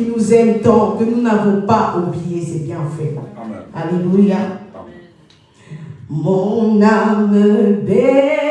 qui nous aime tant, que nous n'avons pas oublié ses bienfaits. Alléluia. Mon âme belle.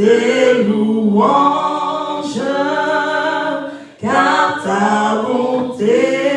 tes louanges, car ta bonté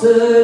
présence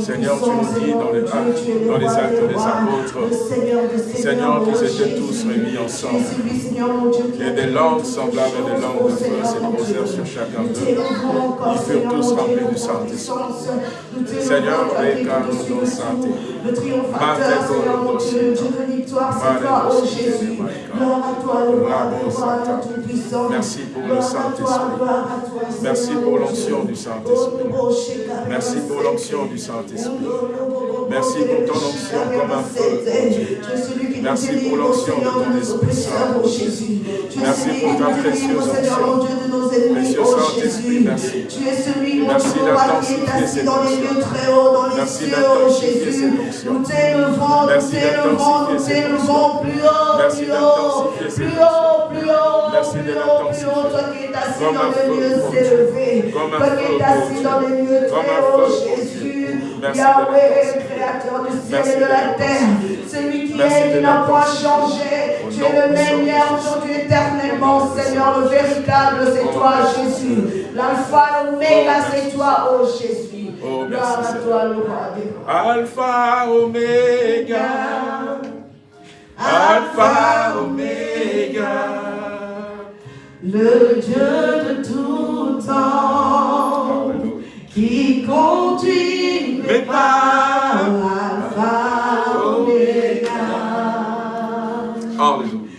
Seigneur, tu nous dis dans, les actes des apôtres, Seigneur, qu'ils étaient tous réunis ensemble. Et des langues semblables à des langues de feu se posèrent sur chacun d'eux. Ils furent tous remplis du Saint-Esprit. Seigneur, réclame nos santé. Le triomphateur, Seigneur mon Dieu, Dieu de victoire, c'est toi, ô Jésus. Gloire à toi, le roi des rois, le tout-puissant. Merci pour le Saint-Esprit. Merci pour l'onction du Saint-Esprit. Merci pour l'onction du Saint-Esprit. Merci pour ton onction comme un feu, Merci pour l'onction de ton Esprit Saint. Merci pour ta précieuse onction. Précieux Saint-Esprit, merci. Merci d'intensifier cette onction. Merci d'intensifier cette onction. Nous t'élevons, nous t'élevons, nous t'élevons plus haut, plus haut, plus haut, plus haut. Merci de l'intensifier. Toi qui es assis dans les lieux élevés. Toi qui es assis dans les lieux très hauts, Jésus. Yahweh, créateur du ciel et de la terre. Celui est, qui n'a point changé. Tu es le même hier, aujourd'hui, éternellement, Seigneur. Le véritable, c'est toi, Jésus. L'alpha, l'oméga, c'est toi, oh Jésus. Gloire à toi, le roi. Alpha, Omega. Alpha, Omega. Le Dieu de tout temps qui conduit mes pas. Alléluia.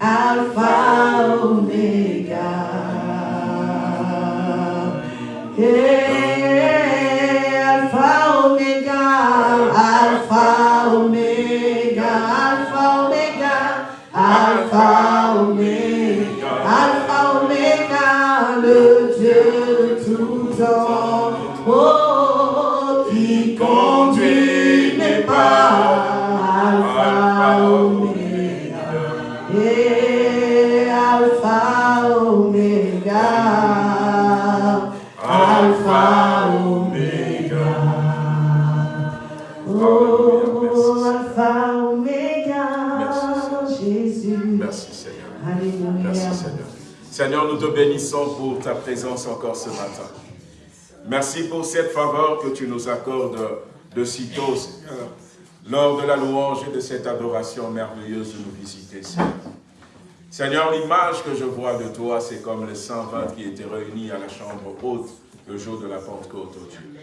Alpha, Omega. Alpha, Seigneur, nous te bénissons pour ta présence encore ce matin. Merci pour cette faveur que tu nous accordes de sitôt, Seigneur, lors de la louange et de cette adoration merveilleuse de nous visiter, Seigneur. Seigneur, l'image que je vois de toi, c'est comme les 120 qui étaient réunis à la chambre haute le jour de la Pentecôte, ô Dieu.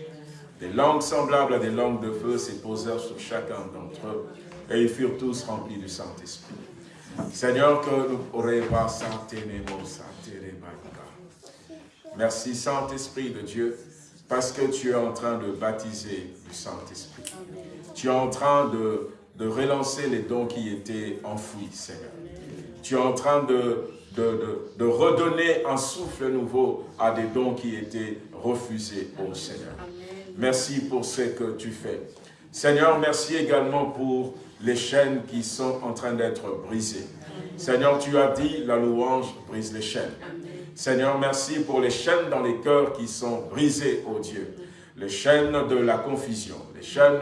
Des langues semblables à des langues de feu se posèrent sur chacun d'entre eux, et ils furent tous remplis du Saint-Esprit. Seigneur, que nous pourrions pas Merci Saint-Esprit de Dieu, parce que tu es en train de baptiser du Saint-Esprit. Tu es en train de, de relancer les dons qui étaient enfouis, Seigneur. Tu es en train de, de, de, redonner un souffle nouveau à des dons qui étaient refusés, ô Seigneur. Merci pour ce que tu fais. Seigneur, merci également pour les chaînes qui sont en train d'être brisées. Seigneur, tu as dit, la louange brise les chaînes. Seigneur, merci pour les chaînes dans les cœurs qui sont brisées, ô Dieu. Les chaînes de la confusion, les chaînes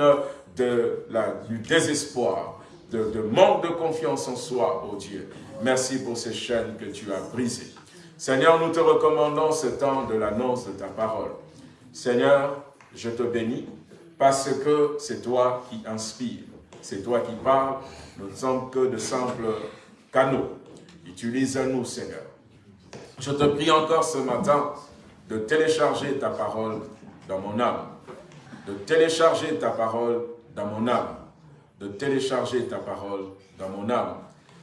de du désespoir, de, de manque de confiance en soi, ô Dieu. Merci pour ces chaînes que tu as brisées. Seigneur, nous te recommandons ce temps de l'annonce de ta parole. Seigneur, je te bénis parce que c'est toi qui inspires, c'est toi qui parles, nous ne sommes que de simples canaux. Utilise-nous, Seigneur. Je te prie encore ce matin de télécharger ta parole dans mon âme, de télécharger ta parole dans mon âme, de télécharger ta parole dans mon âme,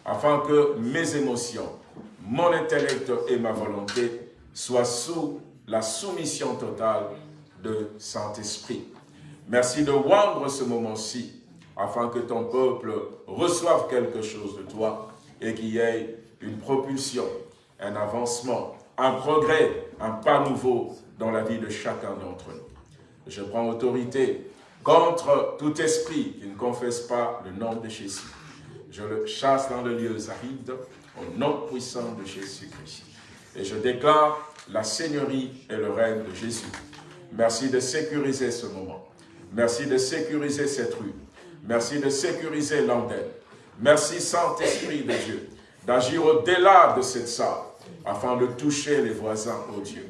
afin que mes émotions, mon intellect et ma volonté soient sous la soumission totale de Saint-Esprit. Merci de rendre ce moment-ci, afin que ton peuple reçoive quelque chose de toi et qu'il y ait une propulsion, un avancement, un progrès, un pas nouveau dans la vie de chacun d'entre nous. Je prends autorité contre tout esprit qui ne confesse pas le nom de Jésus. Je le chasse dans le lieu aride au nom puissant de Jésus-Christ. Et je déclare la seigneurie et le règne de Jésus. Merci de sécuriser ce moment. Merci de sécuriser cette rue. Merci de sécuriser l'antenne. Merci Saint-Esprit de Dieu d'agir au-delà de cette salle afin de toucher les voisins, au Dieu.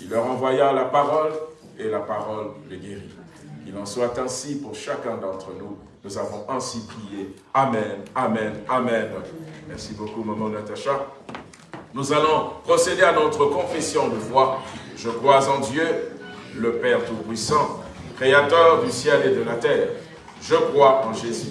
Il leur envoya la parole et la parole les guérit. Il en soit ainsi pour chacun d'entre nous. Nous avons ainsi prié. Amen, Amen, Amen. Merci beaucoup, maman Natacha. Nous allons procéder à notre confession de foi. Je crois en Dieu, le Père Tout-Puissant, Créateur du ciel et de la terre. Je crois en Jésus.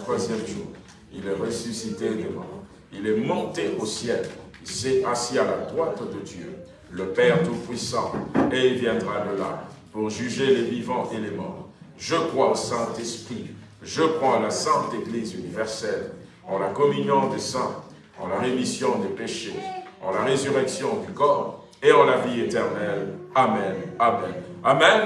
Troisième jour, il est ressuscité des morts. Il est monté au ciel. Il s'est assis à la droite de Dieu, le Père Tout-Puissant, et il viendra de là pour juger les vivants et les morts. Je crois au Saint-Esprit. Je crois en la Sainte Église universelle, en la communion des saints, en la rémission des péchés, en la résurrection du corps et en la vie éternelle. Amen. Amen. Amen.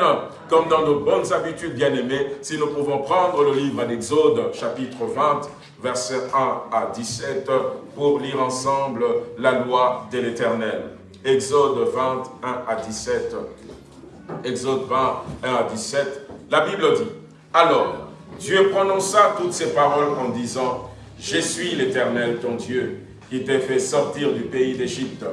Comme dans nos bonnes habitudes, bien-aimés, si nous pouvons prendre le livre d'Exode, chapitre 20, versets 1 à 17, pour lire ensemble la loi de l'Éternel. Exode 21 à 17. Exode 21 à 17. La Bible dit, alors, Dieu prononça toutes ces paroles en disant, Je suis l'Éternel ton Dieu, qui t'ai fait sortir du pays d'Égypte,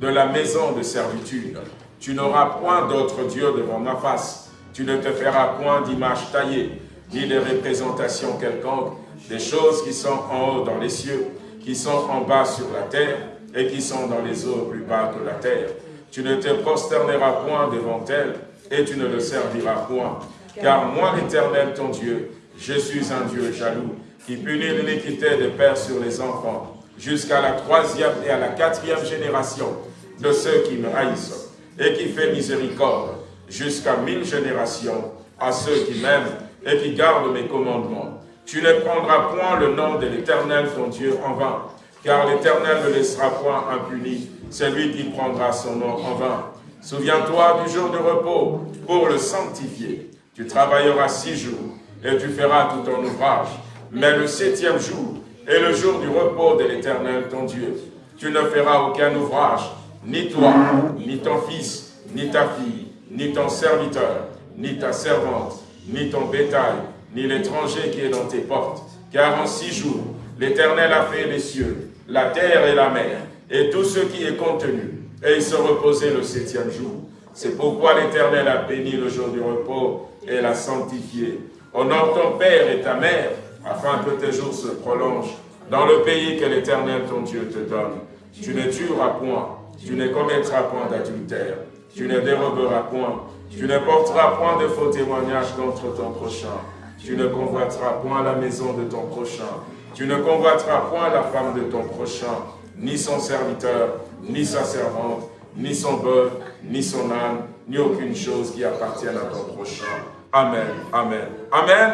de la maison de servitude. Tu n'auras point d'autre Dieu devant ma face. Tu ne te feras point d'image taillée, ni de représentation quelconque, des choses qui sont en haut dans les cieux, qui sont en bas sur la terre, et qui sont dans les eaux plus bas que la terre. Tu ne te prosterneras point devant elles, et tu ne le serviras point. Car moi, l'Éternel, ton Dieu, je suis un Dieu jaloux, qui punit l'iniquité des pères sur les enfants, jusqu'à la troisième et à la quatrième génération de ceux qui me haïssent, et qui fait miséricorde jusqu'à mille générations à ceux qui m'aiment et qui gardent mes commandements. Tu ne prendras point le nom de l'Éternel ton Dieu en vain, car l'Éternel ne laissera point impuni celui qui prendra son nom en vain. Souviens-toi du jour de repos pour le sanctifier. Tu travailleras six jours et tu feras tout ton ouvrage. Mais le septième jour est le jour du repos de l'Éternel ton Dieu. Tu ne feras aucun ouvrage, ni toi, ni ton fils, ni ta fille, ni ton serviteur, ni ta servante, ni ton bétail, ni l'étranger qui est dans tes portes. Car en six jours, l'Éternel a fait les cieux, la terre et la mer, et tout ce qui est contenu, et il se reposait le septième jour. C'est pourquoi l'Éternel a béni le jour du repos et l'a sanctifié. Honore ton père et ta mère, afin que tes jours se prolongent dans le pays que l'Éternel ton Dieu te donne. Tu ne tueras point, tu ne commettras point d'adultère, tu ne déroberas point, tu ne porteras point de faux témoignages contre ton prochain, tu ne convoiteras point la maison de ton prochain, tu ne convoiteras point la femme de ton prochain, ni son serviteur, ni sa servante, ni son bœuf, ni son âne, ni aucune chose qui appartienne à ton prochain. Amen, Amen, Amen.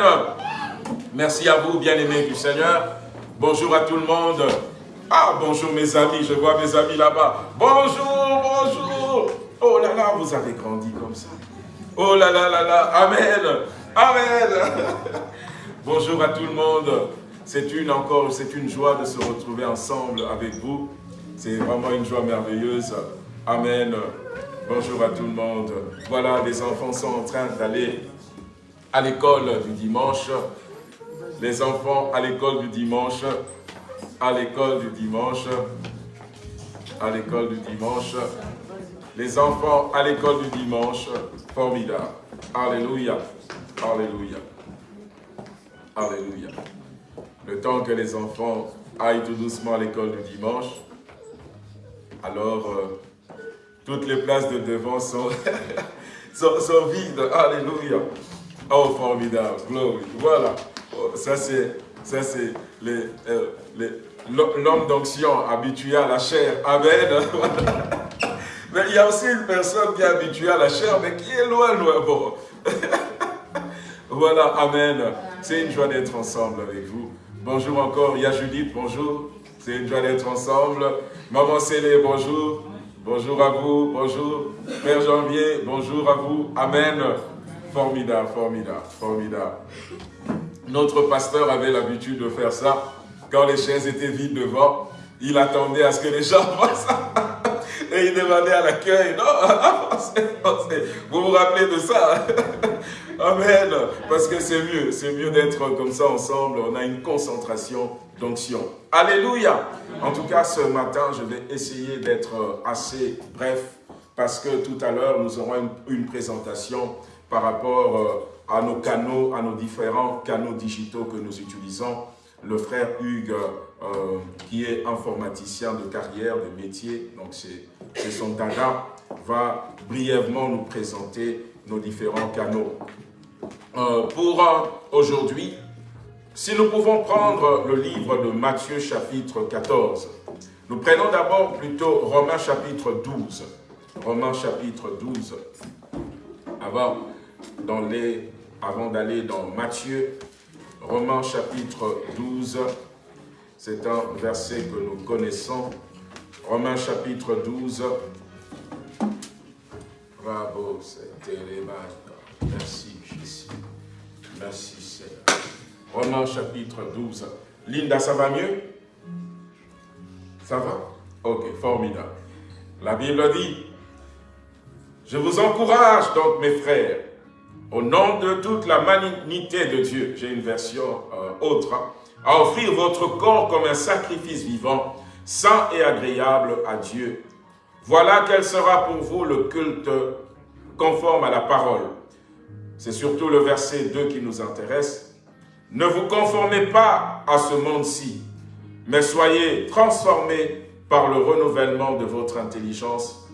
Merci à vous, bien-aimés du Seigneur. Bonjour à tout le monde. Ah, bonjour mes amis, je vois mes amis là-bas. Bonjour, bonjour. Oh là là, vous avez grandi comme ça. Oh là là là là, Amen, Amen. bonjour à tout le monde. C'est une encore, c'est une joie de se retrouver ensemble avec vous. C'est vraiment une joie merveilleuse. Amen. Bonjour à tout le monde. Voilà, les enfants sont en train d'aller à l'école du dimanche. Les enfants à l'école du dimanche. À l'école du dimanche. À l'école du dimanche. Les enfants à l'école du dimanche. Formidable. Alléluia. Alléluia. Alléluia le temps que les enfants aillent tout doucement à l'école du dimanche, alors euh, toutes les places de devant sont, sont, vides. Alléluia. Oh, formidable. Glory. Voilà. Oh, ça, c'est euh, l'homme d'onction habitué à la chair. Amen. mais il y a aussi une personne qui est habituée à la chair, mais qui est loin, loin. Bon. voilà. Amen. C'est une joie d'être ensemble avec vous. Bonjour encore, il y a Judith, bonjour. C'est une joie d'être ensemble. Maman Célé, bonjour. Bonjour à vous, bonjour. Père Janvier, bonjour à vous. Amen. Formidable, formidable, formidable. Notre pasteur avait l'habitude de faire ça. Quand les chaises étaient vides devant, il attendait à ce que les gens passent. Et il demandait à l'accueil, non, vous vous rappelez de ça? Amen. Parce que c'est mieux, c'est mieux d'être comme ça ensemble. On a une concentration d'onction. Alléluia. En tout cas, ce matin, je vais essayer d'être assez bref parce que tout à l'heure, nous aurons une, présentation par rapport euh, à nos canaux, à nos différents canaux digitaux que nous utilisons. Le frère Hugues, euh, qui est informaticien de carrière, de métier, donc c'est son dada, va brièvement nous présenter nos différents canaux. Euh, pour euh, aujourd'hui, si nous pouvons prendre le livre de Matthieu chapitre 14, nous prenons d'abord plutôt Romains chapitre 12. Romains chapitre 12. Avant, d'aller dans Matthieu, Romains chapitre 12, c'est un verset que nous connaissons. Romains chapitre 12. Bravo, c'était Merci. Merci Seigneur. Romains chapitre 12. Linda, ça va mieux? Ça va? Ok, formidable. La Bible dit, je vous encourage donc mes frères, au nom de toute la magnité de Dieu, j'ai une version euh, autre, à offrir votre corps comme un sacrifice vivant, saint et agréable à Dieu. Voilà quel sera pour vous le culte conforme à la parole. C'est surtout le verset 2 qui nous intéresse. Ne vous conformez pas à ce monde-ci, mais soyez transformés par le renouvellement de votre intelligence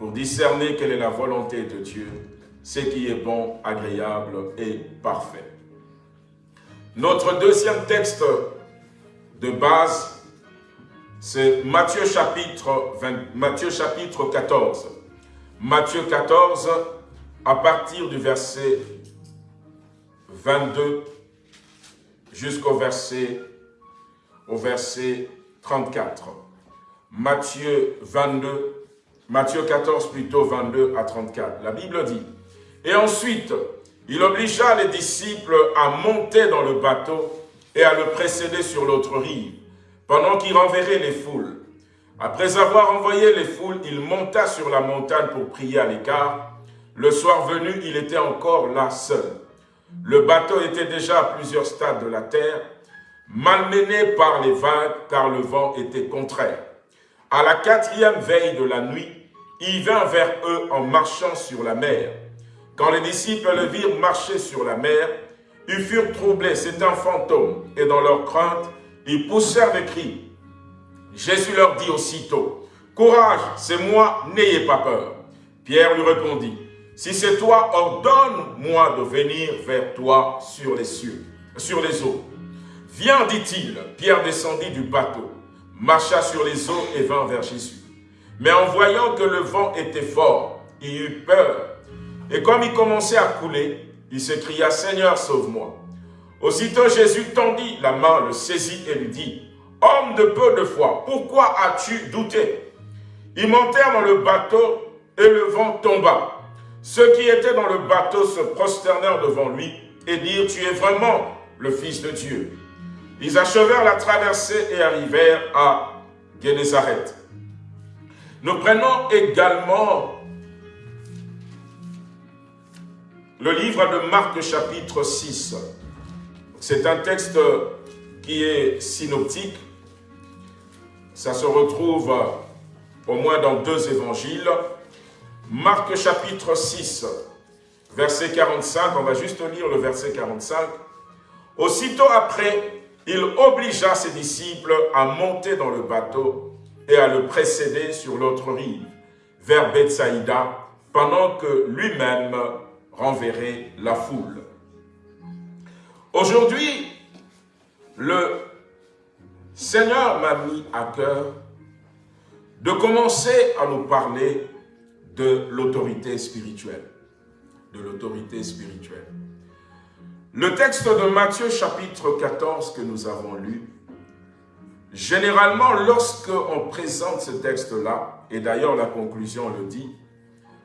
pour discerner quelle est la volonté de Dieu, ce qui est bon, agréable et parfait. Notre deuxième texte de base, c'est Matthieu chapitre, Matthieu chapitre 14. Matthieu 14, à partir du verset 22 jusqu'au verset, au verset 34. Matthieu 22, Matthieu 14 plutôt 22 à 34. La Bible dit, Et ensuite, il obligea les disciples à monter dans le bateau et à le précéder sur l'autre rive, pendant qu'il renverrait les foules. Après avoir envoyé les foules, il monta sur la montagne pour prier à l'écart. Le soir venu, il était encore là seul. Le bateau était déjà à plusieurs stades de la terre, malmené par les vagues, car le vent était contraire. À la quatrième veille de la nuit, il vint vers eux en marchant sur la mer. Quand les disciples le virent marcher sur la mer, ils furent troublés, c'est un fantôme, et dans leur crainte, ils poussèrent des cris. Jésus leur dit aussitôt, « Courage, c'est moi, n'ayez pas peur. » Pierre lui répondit, « Si c'est toi, ordonne-moi de venir vers toi sur les cieux, sur les eaux. » Viens, dit-il. Pierre descendit du bateau, marcha sur les eaux et vint vers Jésus. Mais en voyant que le vent était fort, il eut peur. Et comme il commençait à couler, il s'écria, « Seigneur, sauve-moi !» Aussitôt Jésus tendit la main, le saisit et lui dit, « Homme de peu de foi, pourquoi as-tu douté ?» Ils montèrent dans le bateau et le vent tomba. Ceux qui étaient dans le bateau se prosternèrent devant lui et dirent, « Tu es vraiment le Fils de Dieu. » Ils achevèrent la traversée et arrivèrent à Génézareth. Nous prenons également le livre de Marc chapitre 6. C'est un texte qui est synoptique. Ça se retrouve au moins dans deux évangiles. Marc chapitre 6, verset 45, on va juste lire le verset 45. Aussitôt après, il obligea ses disciples à monter dans le bateau et à le précéder sur l'autre rive, vers Bethsaïda, pendant que lui-même renverrait la foule. Aujourd'hui, le Seigneur m'a mis à cœur de commencer à nous parler de l'autorité spirituelle. De l'autorité spirituelle. Le texte de Matthieu chapitre 14 que nous avons lu, généralement lorsque on présente ce texte-là, et d'ailleurs la conclusion le dit,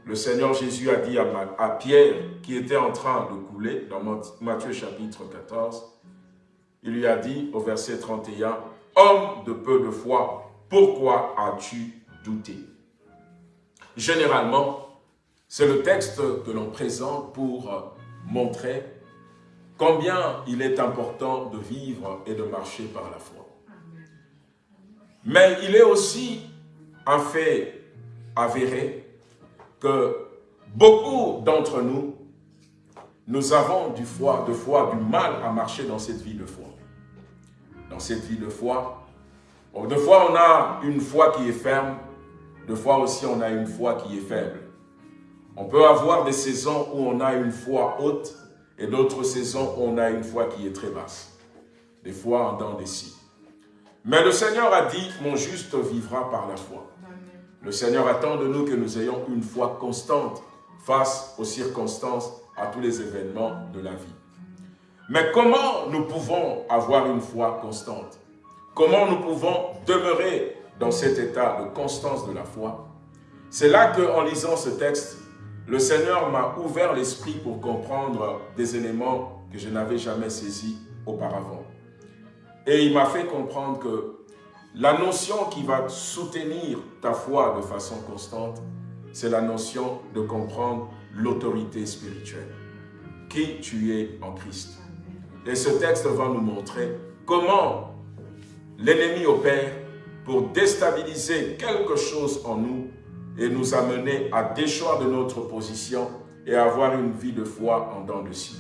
le Seigneur Jésus a dit à, Pierre, qui était en train de couler, dans Matthieu chapitre 14, il lui a dit au verset 31, « Homme de peu de foi, pourquoi as-tu douté ?» Généralement, c'est le texte que l'on présente pour montrer combien il est important de vivre et de marcher par la foi. Mais il est aussi un fait avéré que beaucoup d'entre nous, nous avons du foi, de foi, du mal à marcher dans cette vie de foi. Dans cette vie de foi, de fois on a une foi qui est ferme, de fois aussi on a une foi qui est faible. On peut avoir des saisons où on a une foi haute et d'autres saisons, on a une foi qui est très basse. Des fois en dents des scies. Mais le Seigneur a dit, mon juste vivra par la foi. Le Seigneur attend de nous que nous ayons une foi constante face aux circonstances, à tous les événements de la vie. Mais comment nous pouvons avoir une foi constante? Comment nous pouvons demeurer dans cet état de constance de la foi C'est là qu'en lisant ce texte, le Seigneur m'a ouvert l'esprit pour comprendre des éléments que je n'avais jamais saisis auparavant. Et il m'a fait comprendre que la notion qui va soutenir ta foi de façon constante, c'est la notion de comprendre l'autorité spirituelle. Qui tu es en Christ. Et ce texte va nous montrer comment l'ennemi opère pour déstabiliser quelque chose en nous et nous amener à déchoir de notre position et avoir une vie de foi en dents de scie.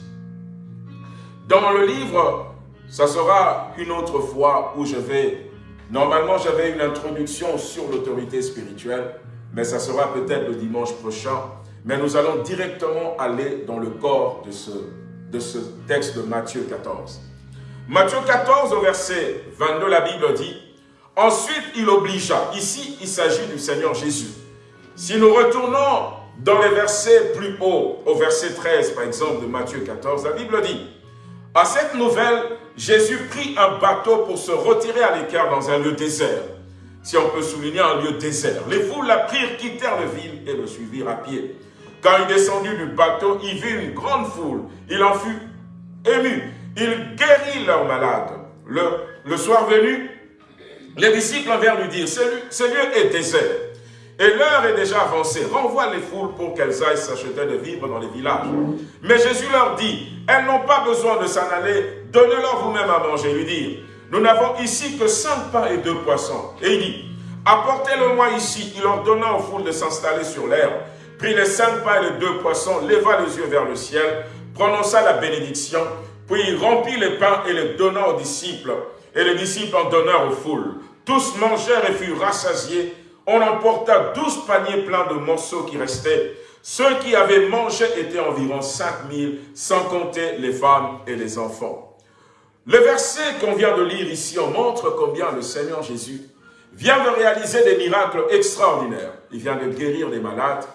Dans le livre, ça sera une autre fois où je vais... Normalement, j'avais une introduction sur l'autorité spirituelle, mais ça sera peut-être le dimanche prochain. Mais nous allons directement aller dans le corps de ce, de ce texte de Matthieu 14. Matthieu 14, au verset 22, la Bible dit « Ensuite, il obligea. » Ici, il s'agit du Seigneur Jésus. Si nous retournons dans les versets plus hauts, au verset 13 par exemple de Matthieu 14, la Bible dit « À cette nouvelle, Jésus prit un bateau pour se retirer à l'écart dans un lieu désert. Si on peut souligner un lieu désert. Les foules la prirent, quittèrent la ville et le suivirent à pied. Quand il descendit du bateau, il vit une grande foule. Il en fut ému. Il guérit leurs malades. Le, le soir venu, les disciples vinrent lui dire, ce lieu est désert et l'heure est déjà avancée. Renvoie les foules pour qu'elles aillent s'acheter de vivre dans les villages. Mais Jésus leur dit, elles n'ont pas besoin de s'en aller, donnez-leur vous-même à manger. Lui dit, nous n'avons ici que cinq pains et deux poissons. Et il dit, apportez-le-moi ici. Il ordonna aux foules de s'installer sur l'herbe, prit les cinq pains et les deux poissons, leva les yeux vers le ciel, prononça la bénédiction, puis il remplit les pains et les donna aux disciples, et les disciples en donnèrent aux foules. Tous mangèrent et furent rassasiés, on emporta douze paniers pleins de morceaux qui restaient. Ceux qui avaient mangé étaient environ cinq mille, sans compter les femmes et les enfants. Le verset qu'on vient de lire ici, on montre combien le Seigneur Jésus vient de réaliser des miracles extraordinaires. Il vient de guérir des malades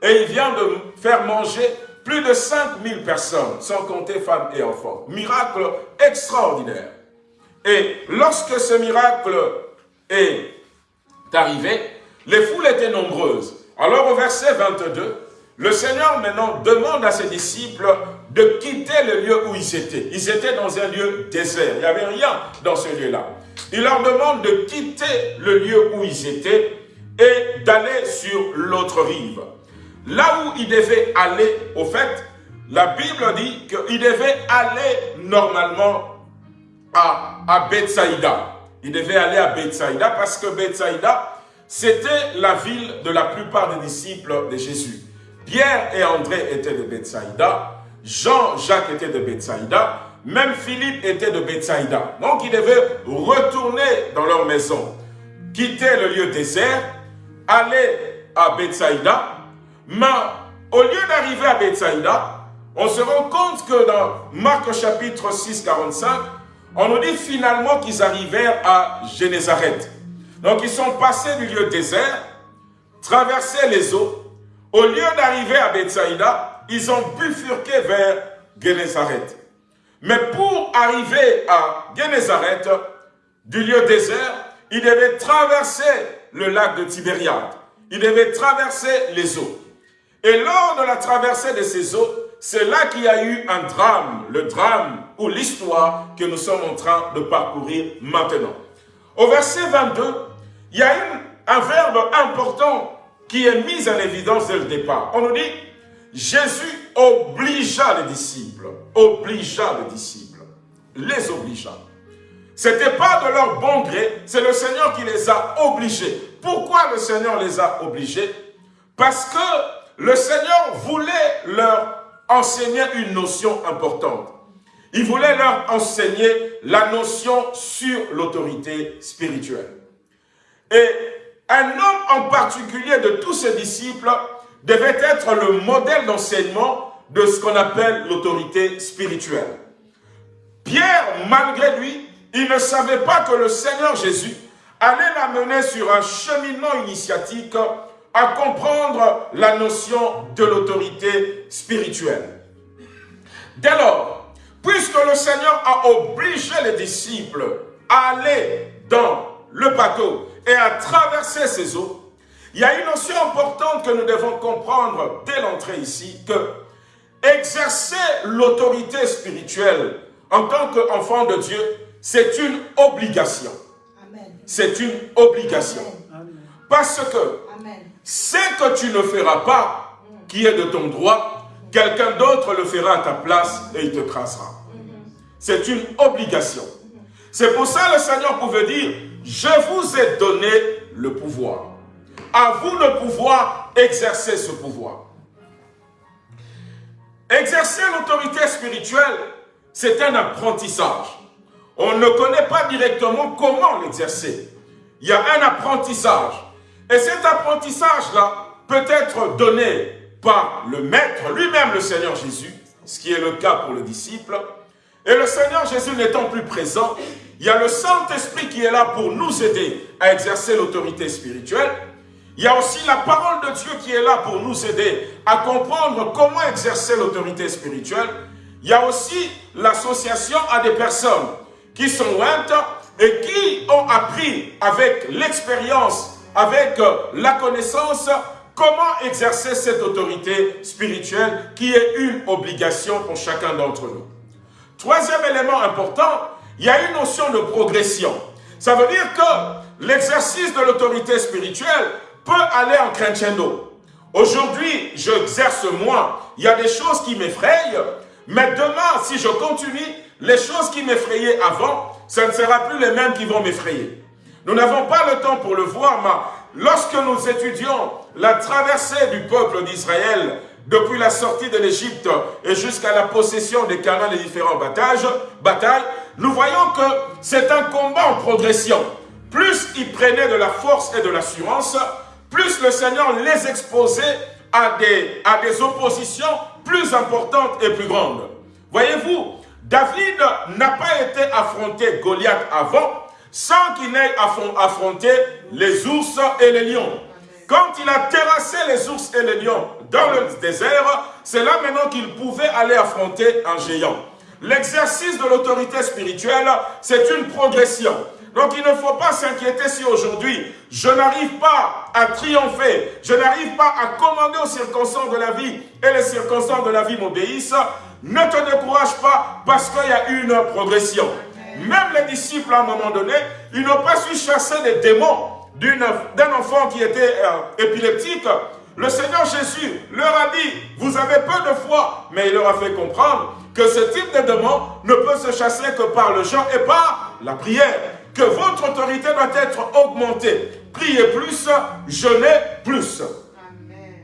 et il vient de faire manger plus de 5000 personnes, sans compter femmes et enfants. Miracle extraordinaire. Et lorsque ce miracle est arrivé, les foules étaient nombreuses. Alors au verset 22, le Seigneur maintenant demande à ses disciples de quitter le lieu où ils étaient. Ils étaient dans un lieu désert, il n'y avait rien dans ce lieu-là. Il leur demande de quitter le lieu où ils étaient et d'aller sur l'autre rive. Là où ils devaient aller, au fait, la Bible dit qu'ils devaient aller normalement à, à Bethsaïda. Ils devaient aller à Bethsaïda parce que Bethsaïda, c'était la ville de la plupart des disciples de Jésus. Pierre et André étaient de Bethsaïda, Jean, Jacques était de Bethsaïda, même Philippe était de Bethsaïda. Donc ils devaient retourner dans leur maison, quitter le lieu désert, aller à Bethsaïda, mais au lieu d'arriver à Bethsaïda, on se rend compte que dans Marc chapitre 6, 45, on nous dit finalement qu'ils arrivèrent à Génézareth. Donc ils sont passés du lieu désert, traversé les eaux. Au lieu d'arriver à Bethsaïda, ils ont bifurqué vers Génézareth. Mais pour arriver à Génézareth, du lieu désert, ils devaient traverser le lac de Tibériade. Ils devaient traverser les eaux. Et lors de la traversée de ces eaux, c'est là qu'il y a eu un drame, le drame ou l'histoire que nous sommes en train de parcourir maintenant. Au verset 22, il y a un verbe important qui est mis en évidence dès le départ. On nous dit, Jésus obligea les disciples, obligea les disciples, les obligea. Ce n'était pas de leur bon gré, c'est le Seigneur qui les a obligés. Pourquoi le Seigneur les a obligés? Parce que le Seigneur voulait leur enseigner une notion importante. Il voulait leur enseigner la notion sur l'autorité spirituelle. Et un homme en particulier de tous ses disciples devait être le modèle d'enseignement de ce qu'on appelle l'autorité spirituelle. Pierre, malgré lui, il ne savait pas que le Seigneur Jésus allait l'amener sur un cheminement initiatique à comprendre la notion de l'autorité spirituelle. Dès lors, puisque le Seigneur a obligé les disciples à aller dans le bateau et à traverser ces eaux, il y a une notion importante que nous devons comprendre dès l'entrée ici, que exercer l'autorité spirituelle en tant qu'enfant de Dieu, c'est une obligation. c'est une obligation. Parce que ce que tu ne feras pas, qui est de ton droit, quelqu'un d'autre le fera à ta place et il te crasera. C'est une obligation. C'est pour ça le Seigneur pouvait dire, je vous ai donné le pouvoir. À vous de pouvoir exercer ce pouvoir. Exercer l'autorité spirituelle, c'est un apprentissage. On ne connaît pas directement comment l'exercer. Il y a un apprentissage. Et cet apprentissage-là peut être donné par le Maître, lui-même le Seigneur Jésus, ce qui est le cas pour le disciple. Et le Seigneur Jésus n'étant plus présent, il y a le Saint-Esprit qui est là pour nous aider à exercer l'autorité spirituelle. Il y a aussi la parole de Dieu qui est là pour nous aider à comprendre comment exercer l'autorité spirituelle. Il y a aussi l'association à des personnes qui sont lointes et qui ont appris avec l'expérience, avec la connaissance, comment exercer cette autorité spirituelle qui est une obligation pour chacun d'entre nous? Troisième élément important, il y a une notion de progression. Ça veut dire que l'exercice de l'autorité spirituelle peut aller en crescendo. Aujourd'hui, j'exerce moi, il y a des choses qui m'effrayent, mais demain, si je continue, les choses qui m'effrayaient avant, ce ne sera plus les mêmes qui vont m'effrayer. Nous n'avons pas le temps pour le voir, mais lorsque nous étudions la traversée du peuple d'Israël depuis la sortie de l'Égypte et jusqu'à la possession des canaux des différents batailles, nous voyons que c'est un combat en progression. Plus ils prenaient de la force et de l'assurance, plus le Seigneur les exposait à des, à des oppositions plus importantes et plus grandes. Voyez-vous, David n'a pas été affronté Goliath avant sans qu'il n'ait affronté les ours et les lions. Quand il a terrassé les ours et les lions dans le désert, c'est là maintenant qu'il pouvait aller affronter un géant. L'exercice de l'autorité spirituelle, c'est une progression. Donc il ne faut pas s'inquiéter si aujourd'hui je n'arrive pas à triompher, je n'arrive pas à commander aux circonstances de la vie et les circonstances de la vie m'obéissent. Ne te décourage pas parce qu'il y a une progression. Même les disciples, à un moment donné, ils n'ont pas su chasser les démons d'un enfant qui était euh, épileptique. Le Seigneur Jésus leur a dit, vous avez peu de foi, mais il leur a fait comprendre que ce type de démon ne peut se chasser que par le chant et par la prière que votre autorité doit être augmentée. Priez plus, jeûnez plus. Amen.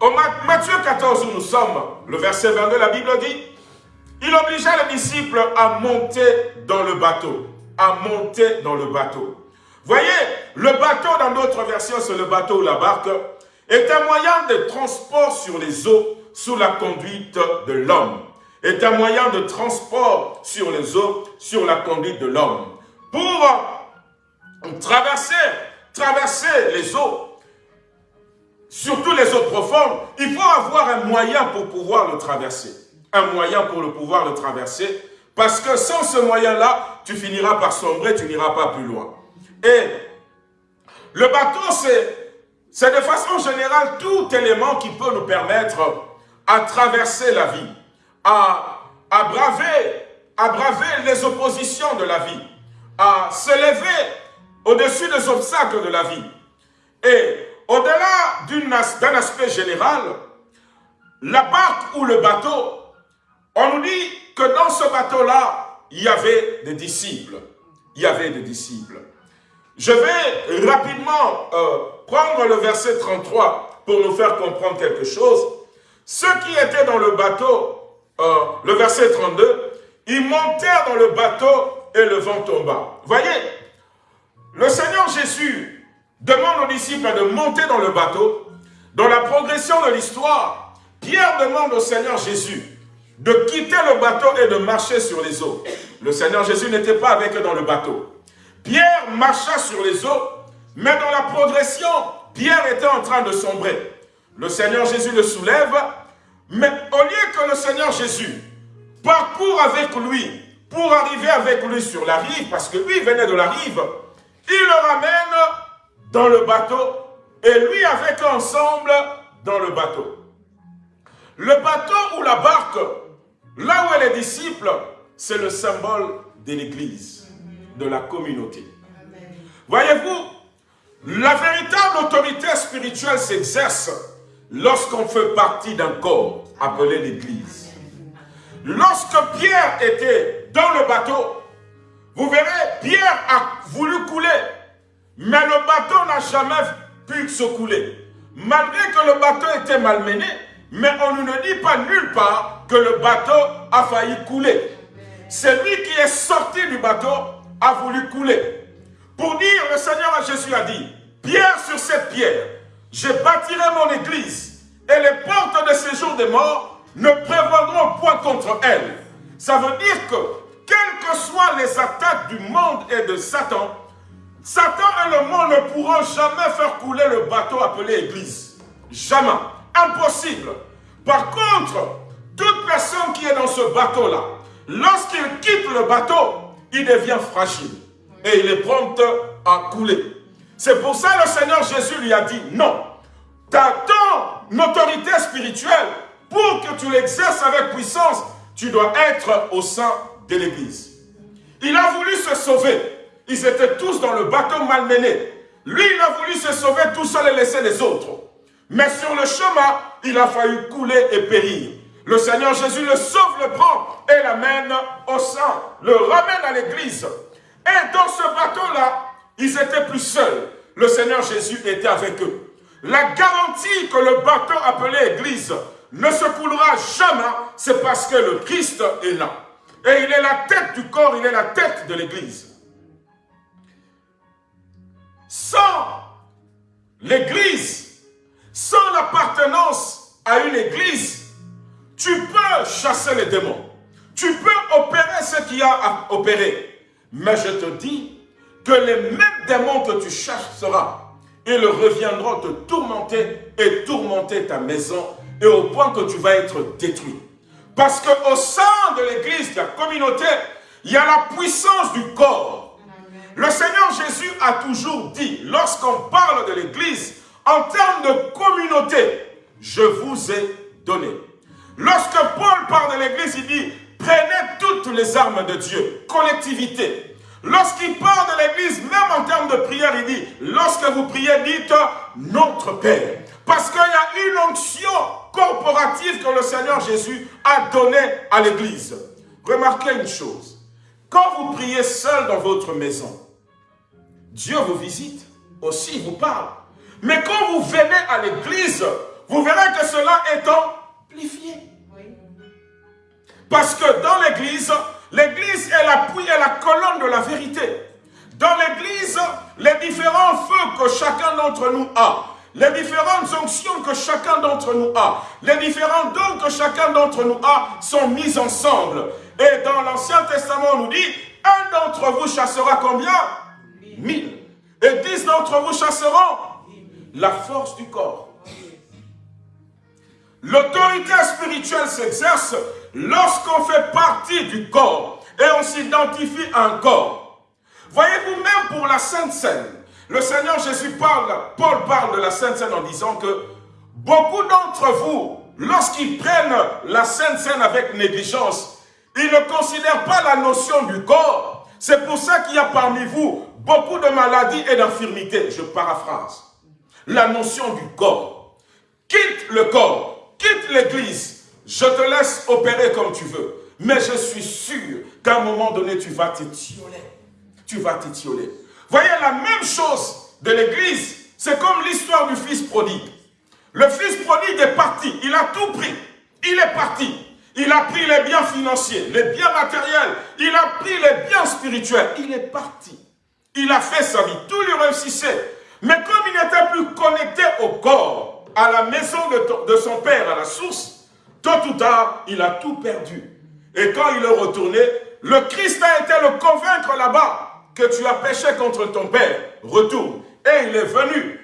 Au Matthieu 14 où nous sommes, le verset 22, la Bible dit, il obligea les disciples à monter dans le bateau. À monter dans le bateau. Voyez, le bateau dans d'autres versions, c'est le bateau ou la barque, est un moyen de transport sur les eaux sous la conduite de l'homme. Est un moyen de transport sur les eaux sur la conduite de l'homme pour traverser, traverser les eaux, surtout les eaux profondes, il faut avoir un moyen pour pouvoir le traverser. Un moyen pour le pouvoir le traverser, parce que sans ce moyen-là, tu finiras par sombrer, tu n'iras pas plus loin. Et le bateau, c'est de façon générale tout élément qui peut nous permettre à traverser la vie, à, braver, à braver les oppositions de la vie à se lever au-dessus des obstacles de la vie. Et au-delà d'un aspect général, la barque ou le bateau, on nous dit que dans ce bateau-là, il y avait des disciples. Il y avait des disciples. Je vais rapidement euh, prendre le verset 33 pour nous faire comprendre quelque chose. Ceux qui étaient dans le bateau, euh, le verset 32, ils montèrent dans le bateau et le vent tomba. Voyez, le Seigneur Jésus demande aux disciples de monter dans le bateau. Dans la progression de l'histoire, Pierre demande au Seigneur Jésus de quitter le bateau et de marcher sur les eaux. Le Seigneur Jésus n'était pas avec eux dans le bateau. Pierre marcha sur les eaux, mais dans la progression, Pierre était en train de sombrer. Le Seigneur Jésus le soulève, mais au lieu que le Seigneur Jésus parcourt avec lui pour arriver avec lui sur la rive, parce que lui venait de la rive, il le ramène dans le bateau et lui avec ensemble dans le bateau. Le bateau ou la barque, là où est les disciples, c'est le symbole de l'église, de la communauté. Voyez-vous, la véritable autorité spirituelle s'exerce lorsqu'on fait partie d'un corps appelé l'Église. Lorsque Pierre était dans le bateau, vous verrez, Pierre a voulu couler, mais le bateau n'a jamais pu se couler. Malgré que le bateau était malmené, mais on ne dit pas nulle part que le bateau a failli couler. Celui qui est sorti du bateau a voulu couler. Pour dire, le Seigneur Jésus a dit, pierre sur cette pierre, je bâtirai mon église, et les portes de séjour des morts ne prévaudront point contre elle. Ça veut dire que, quelles que soient les attaques du monde et de Satan, Satan et le monde ne pourront jamais faire couler le bateau appelé église. Jamais. Impossible. Par contre, toute personne qui est dans ce bateau-là, lorsqu'il quitte le bateau, il devient fragile et il est prompt à couler. C'est pour ça que le Seigneur Jésus lui a dit non. As ton autorité spirituelle pour que tu l'exerces avec puissance, tu dois être au sein de l'Église. Il a voulu se sauver. Ils étaient tous dans le bateau malmené. Lui, il a voulu se sauver tout seul et laisser les autres. Mais sur le chemin, il a failli couler et périr. Le Seigneur Jésus le sauve, le prend et l'amène au sein, le ramène à l'église. Et dans ce bateau-là, ils étaient plus seuls. Le Seigneur Jésus était avec eux. La garantie que le bateau appelé église ne se coulera jamais, c'est parce que le Christ est là. Et il est la tête du corps, il est la tête de l'église. Sans l'église, sans l'appartenance à une église, tu peux chasser les démons. Tu peux opérer ce qu'il y a à opérer. Mais je te dis que les mêmes démons que tu chasseras, ils reviendront te tourmenter et tourmenter ta maison et au point que tu vas être détruit. Parce qu'au sein de l'église, de la communauté, il y a la puissance du corps. Le Seigneur Jésus a toujours dit, lorsqu'on parle de l'église, en termes de communauté, je vous ai donné. Lorsque Paul parle de l'église, il dit, prenez toutes les armes de Dieu, collectivité. Lorsqu'il parle de l'église, même en termes de prière, il dit, lorsque vous priez, dites notre Père. Parce qu'il y a une onction corporative que le Seigneur Jésus a donnée à l'église. Remarquez une chose. Quand vous priez seul dans votre maison, Dieu vous visite, aussi vous parle. Mais quand vous venez à l'église, vous verrez que cela est amplifié. Parce que dans l'église, l'église est l'appui et la colonne de la vérité. Dans l'église, les différents feux que chacun d'entre nous a, les différentes onctions que chacun d'entre nous a, les différents dons que chacun d'entre nous a sont mis ensemble. Et dans l'Ancien Testament, on nous dit, un d'entre vous chassera combien? Mille. Et dix d'entre vous chasseront? La force du corps. L'autorité spirituelle s'exerce lorsqu'on fait partie du corps et on s'identifie à un corps. Voyez-vous, même pour la Sainte Seine, le Seigneur Jésus parle, Paul parle de la Sainte Seine en disant que beaucoup d'entre vous, lorsqu'ils prennent la Sainte Seine avec négligence, ils ne considèrent pas la notion du corps. C'est pour ça qu'il y a parmi vous beaucoup de maladies et d'infirmités. Je paraphrase. La notion du corps. Quitte le corps, quitte l'église. Je te laisse opérer comme tu veux. Mais je suis sûr qu'à un moment donné, tu vas t'étioler. Tu vas t'étioler. Voyez la même chose de l'église. C'est comme l'histoire du fils prodigue. Le fils prodigue est parti. Il a tout pris. Il est parti. Il a pris les biens financiers, les biens matériels. Il a pris les biens spirituels. Il est parti. Il a fait sa vie. Tout lui réussissait. Mais comme il n'était plus connecté au corps, à la maison de, son père, à la source, tôt ou tard, il a tout perdu. Et quand il est retourné, le Christ a été le convaincre là-bas que tu as péché contre ton père. Retourne. Et il est venu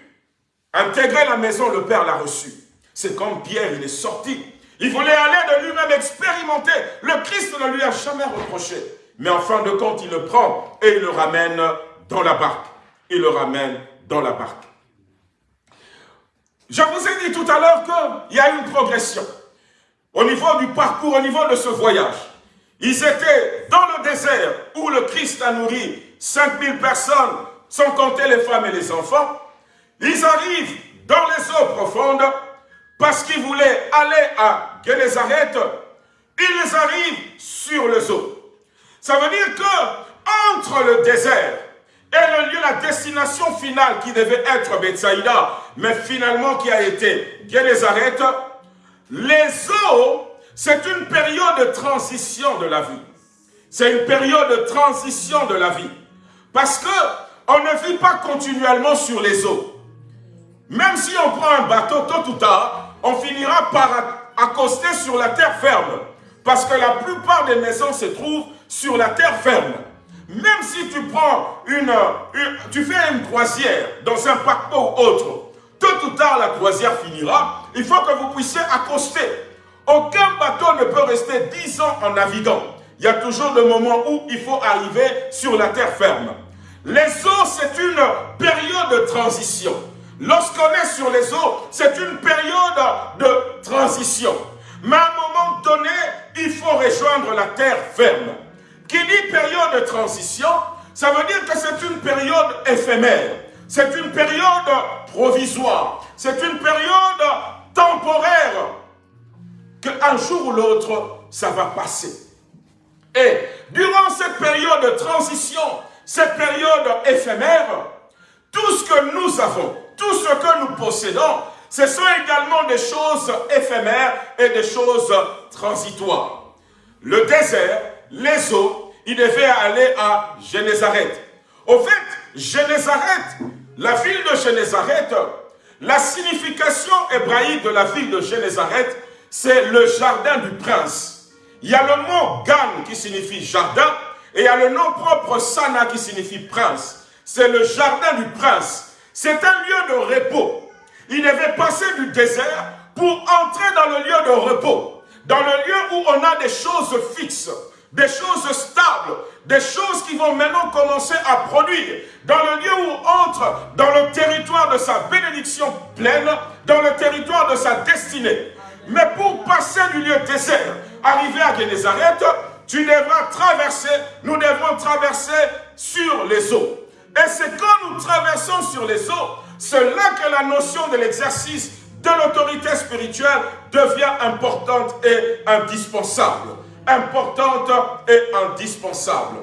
intégrer la maison, le père l'a reçu. C'est comme Pierre, il est sorti. Il voulait aller de lui-même expérimenter. Le Christ ne lui a jamais reproché. Mais en fin de compte, il le prend et il le ramène dans la barque. Il le ramène dans la barque. Je vous ai dit tout à l'heure qu'il y a une progression au niveau du parcours, au niveau de ce voyage. Ils étaient dans le désert où le Christ a nourri 5000 personnes sans compter les femmes et les enfants, ils arrivent dans les eaux profondes parce qu'ils voulaient aller à Génézareth, ils arrivent sur les eaux. Ça veut dire que entre le désert et le lieu, la destination finale qui devait être Bethsaïda, mais finalement qui a été Génézareth, les eaux, c'est une période de transition de la vie. C'est une période de transition de la vie. Parce que on ne vit pas continuellement sur les eaux. Même si on prend un bateau, tôt ou tard, on finira par accoster sur la terre ferme. Parce que la plupart des maisons se trouvent sur la terre ferme. Même si tu prends une, tu fais une croisière dans un paquebot ou autre, tôt ou tard la croisière finira, il faut que vous puissiez accoster. Aucun bateau ne peut rester dix ans en naviguant. Il y a toujours des moments où il faut arriver sur la terre ferme. Les eaux, c'est une période de transition. Lorsqu'on est sur les eaux, c'est une période de transition. Mais à un moment donné, il faut rejoindre la terre ferme. Qui dit période de transition, ça veut dire que c'est une période éphémère. C'est une période provisoire. C'est une période temporaire. Qu'un jour ou l'autre, ça va passer. Et durant cette période de transition, cette période éphémère, tout ce que nous avons, tout ce que nous possédons, ce sont également des choses éphémères et des choses transitoires. Le désert, les eaux, il devait aller à Génézareth. Au fait, Génézareth, la ville de Génézareth, la signification hébraïque de la ville de Génézareth, c'est le jardin du prince. Il y a le mot Gan qui signifie jardin, et il y a le nom propre Sana qui signifie prince. C'est le jardin du prince. C'est un lieu de repos. Il devait passer du désert pour entrer dans le lieu de repos. Dans le lieu où on a des choses fixes, des choses stables, des choses qui vont maintenant commencer à produire. Dans le lieu où entre dans le territoire de sa bénédiction pleine, dans le territoire de sa destinée. Mais pour passer du lieu désert, arriver à Génézareth, tu devras traverser, nous devrons traverser sur les eaux. Et c'est quand nous traversons sur les eaux, c'est là que la notion de l'exercice de l'autorité spirituelle devient importante et indispensable. Importante et indispensable.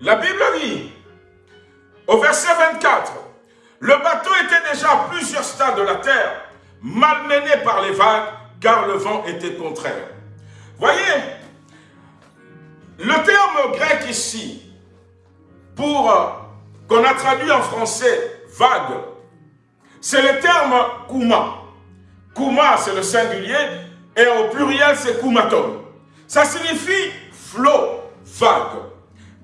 La Bible dit, au verset 24, le bateau était déjà à plusieurs stades de la terre, malmené par les vagues, car le vent était contraire. Voyez, le terme grec ici, pour euh, qu'on a traduit en français vague, c'est le terme kouma. Kouma, c'est le singulier, et au pluriel, c'est koumaton. Ça signifie flot, vague.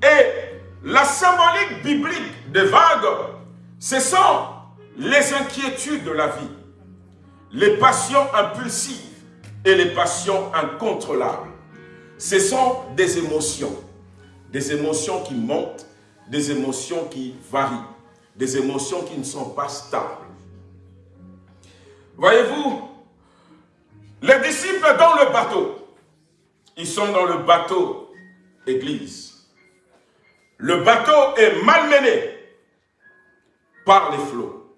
Et la symbolique biblique des vagues, ce sont les inquiétudes de la vie, les passions impulsives et les passions incontrôlables. Ce sont des émotions, des émotions qui montent, des émotions qui varient, des émotions qui ne sont pas stables. Voyez-vous, les disciples dans le bateau, ils sont dans le bateau église. Le bateau est malmené par les flots.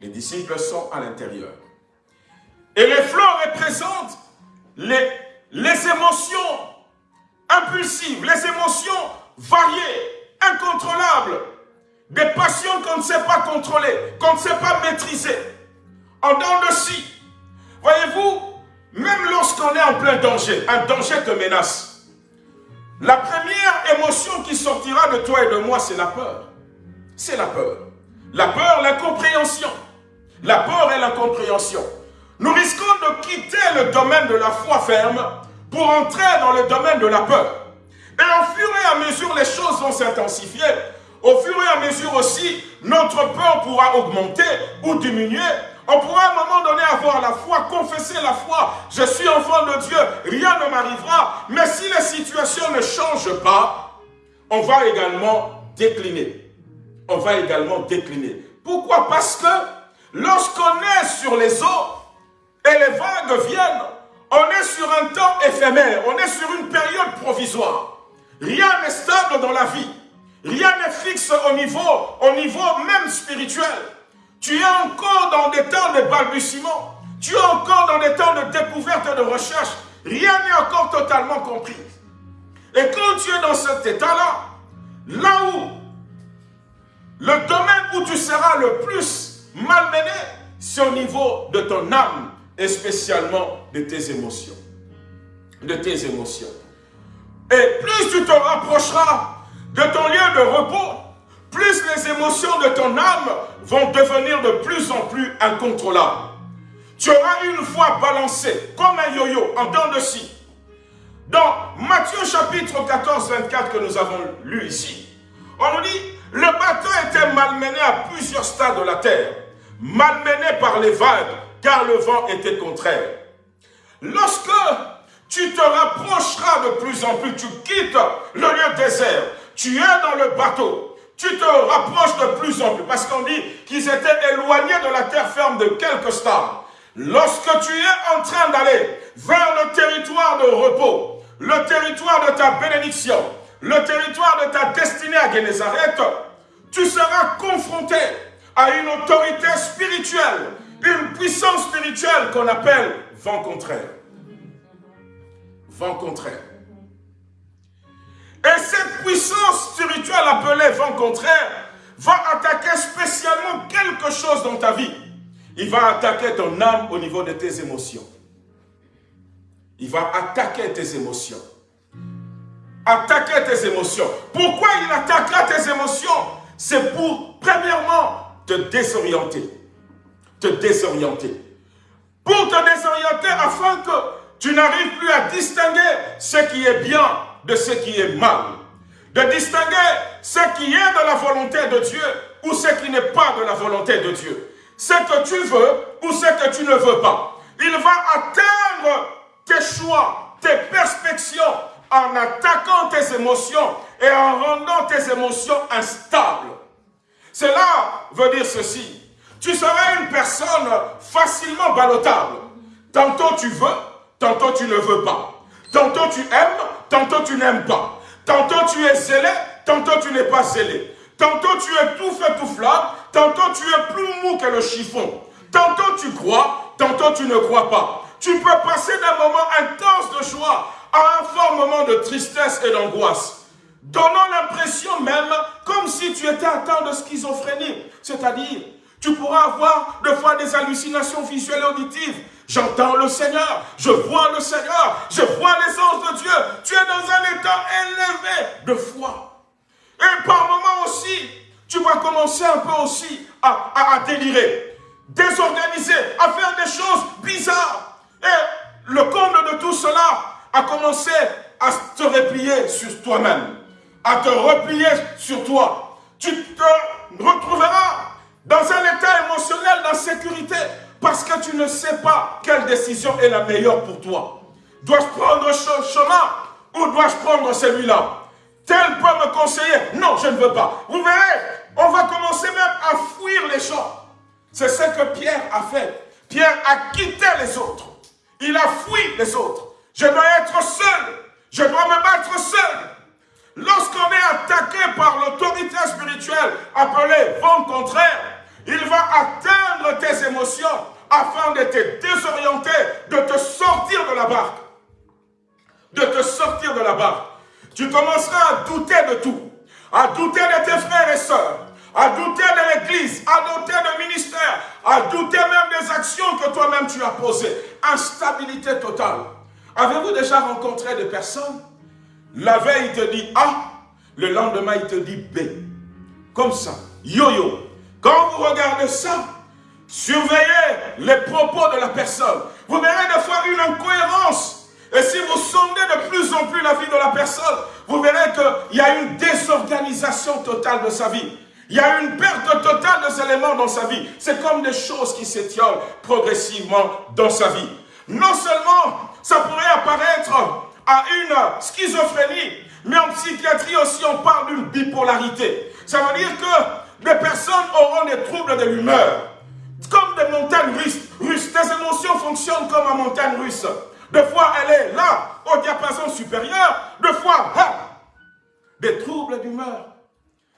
Les disciples sont à l'intérieur. Et les flots représentent les, les émotions impulsives, les émotions variées, incontrôlables, des passions qu'on ne sait pas contrôler, qu'on ne sait pas maîtriser. En dents de scie. Voyez-vous, même lorsqu'on est en plein danger, un danger te menace. La première émotion qui sortira de toi et de moi, c'est la peur. C'est la peur. La peur, l'incompréhension. La peur et l'incompréhension. Nous risquons de quitter le domaine de la foi ferme pour entrer dans le domaine de la peur. Et au fur et à mesure, les choses vont s'intensifier. Au fur et à mesure aussi, notre peur pourra augmenter ou diminuer on pourra à un moment donné avoir la foi, confesser la foi. Je suis enfant de Dieu, rien ne m'arrivera. Mais si les situations ne changent pas, on va également décliner. on va également décliner. Pourquoi? Parce que lorsqu'on est sur les eaux et les vagues viennent, on est sur un temps éphémère, on est sur une période provisoire. Rien n'est stable dans la vie. Rien n'est fixe au niveau, au niveau même spirituel. Tu es encore dans des temps de balbutiement. Tu es encore dans des temps de découverte et de recherche. Rien n'est encore totalement compris. Et quand tu es dans cet état-là, là où le domaine où tu seras le plus malmené, c'est au niveau de ton âme et spécialement de tes émotions. De tes émotions. Et plus tu te rapprocheras de ton lieu de repos, plus les émotions de ton âme vont devenir de plus en plus incontrôlables. Tu auras une fois balancé comme un yo-yo en temps de scie. Dans Matthieu chapitre 14, 24 que nous avons lu ici, on nous dit, le bateau était malmené à plusieurs stades de la terre, malmené par les vagues, car le vent était contraire. Lorsque tu te rapprocheras de plus en plus, tu quittes le lieu désert, tu es dans le bateau, tu te rapproches de plus en plus, parce qu'on dit qu'ils étaient éloignés de la terre ferme de quelques stades. Lorsque tu es en train d'aller vers le territoire de repos, le territoire de ta bénédiction, le territoire de ta destinée à Génézareth, tu seras confronté à une autorité spirituelle, une puissance spirituelle qu'on appelle vent contraire. Vent contraire. Et cette puissance spirituelle appelée vent contraire va attaquer spécialement quelque chose dans ta vie. Il va attaquer ton âme au niveau de tes émotions. Il va attaquer tes émotions. Attaquer tes émotions. Pourquoi il attaquera tes émotions? C'est pour, premièrement, te désorienter. Te désorienter. Pour te désorienter afin que tu n'arrives plus à distinguer ce qui est bien de ce qui est mal. De distinguer ce qui est de la volonté de Dieu ou ce qui n'est pas de la volonté de Dieu. Ce que tu veux ou ce que tu ne veux pas. Il va atteindre tes choix, tes perspectives en attaquant tes émotions et en rendant tes émotions instables. Cela veut dire ceci. Tu seras une personne facilement ballotable. Tantôt tu veux, tantôt tu ne veux pas. Tantôt tu aimes, tantôt tu n'aimes pas. Tantôt tu es zélé, tantôt tu n'es pas zélé. Tantôt tu es tout fait tout flat, tantôt tu es plus mou que le chiffon. Tantôt tu crois, tantôt tu ne crois pas. Tu peux passer d'un moment intense de joie à un fort moment de tristesse et d'angoisse, donnant l'impression même comme si tu étais atteint de schizophrénie. C'est-à-dire, tu pourras avoir de fois des hallucinations visuelles et auditives. J'entends le Seigneur, je vois le Seigneur, je vois les anges de Dieu. Tu es dans un état élevé de foi. Et par moments aussi, tu vas commencer un peu aussi à, à, délirer, désorganiser, à faire des choses bizarres. Et le comble de tout cela, à commencer à te replier sur toi-même, à te replier sur toi. Tu te retrouveras dans un état émotionnel d'insécurité parce que tu ne sais pas quelle décision est la meilleure pour toi. Dois-je prendre ce chemin ou dois-je prendre celui-là? Tel peut me conseiller? Non, je ne veux pas. Vous verrez, on va commencer même à fuir les gens. C'est ce que Pierre a fait. Pierre a quitté les autres. Il a fui les autres. Je dois être seul. Je dois me battre seul. Lorsqu'on est attaqué par l'autorité spirituelle appelée vent contraire, il va atteindre tes émotions afin de te désorienter, de te sortir de la barque. De te sortir de la barque. Tu commenceras à douter de tout. À douter de tes frères et sœurs. À douter de l'église. À douter de ministère. À douter même des actions que toi-même tu as posées. Instabilité totale. Avez-vous déjà rencontré des personnes? La veille, il te dit A, le lendemain, il te dit B. Comme ça, yo-yo. Quand vous regardez ça, surveillez les propos de la personne. Vous verrez des fois une incohérence. Et si vous sondez de plus en plus la vie de la personne, vous verrez qu'il y a une désorganisation totale de sa vie. Il y a une perte totale des éléments dans sa vie. C'est comme des choses qui s'étiolent progressivement dans sa vie. Non seulement ça pourrait apparaître à une schizophrénie, mais en psychiatrie aussi on parle d'une bipolarité. Ça veut dire que des personnes auront des troubles de l'humeur. Comme des montagnes russes. Tes émotions fonctionnent comme une montagne russe. Des fois, elle est là, au diapason supérieur. Des fois, des troubles d'humeur.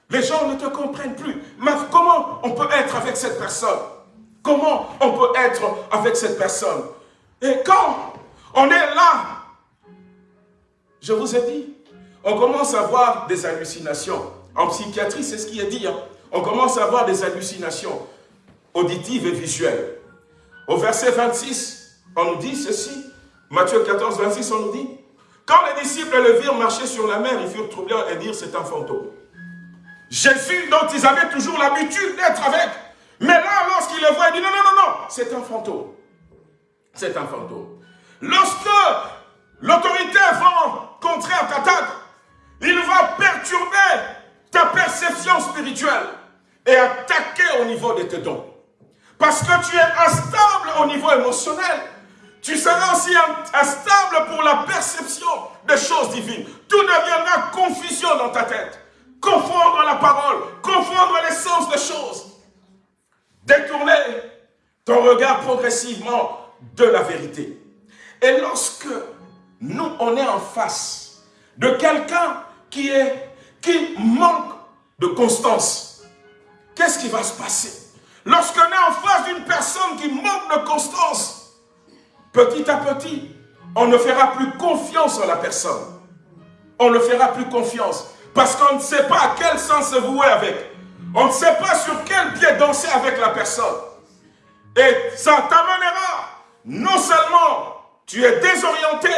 Les gens ne te comprennent plus. Mais comment on peut être avec cette personne? Comment on peut être avec cette personne? Et quand on est là, je vous ai dit, on commence à avoir des hallucinations. En psychiatrie, c'est ce qui est dit. Hein. On commence à avoir des hallucinations auditives et visuelles. Au verset 26, on nous dit ceci. Matthieu 14, 26, on nous dit Quand les disciples le virent marcher sur la mer, ils furent troublés et dirent c'est un fantôme. Jésus, dont ils avaient toujours l'habitude d'être avec, mais là, lorsqu'il le voit, il dit non, non, non, non, c'est un fantôme. C'est un fantôme. Lorsque l'autorité va contraire t'attaque, il va perturber ta perception spirituelle et attaquer au niveau de tes dons. Parce que tu es instable au niveau émotionnel. Tu seras aussi instable pour la perception des choses divines. Tout deviendra confusion dans ta tête. Confondre la parole, confondre l'essence des choses. Détourner ton regard progressivement de la vérité. Et lorsque nous, on est en face de quelqu'un qui, est, qui manque de constance, qu'est-ce qui va se passer? Lorsqu'on est en face d'une personne qui manque de constance, petit à petit, on ne fera plus confiance en la personne. On ne fera plus confiance. Parce qu'on ne sait pas à quel sens se vouer avec. On ne sait pas sur quel pied danser avec la personne. Et ça t'amènera, non seulement tu es désorienté,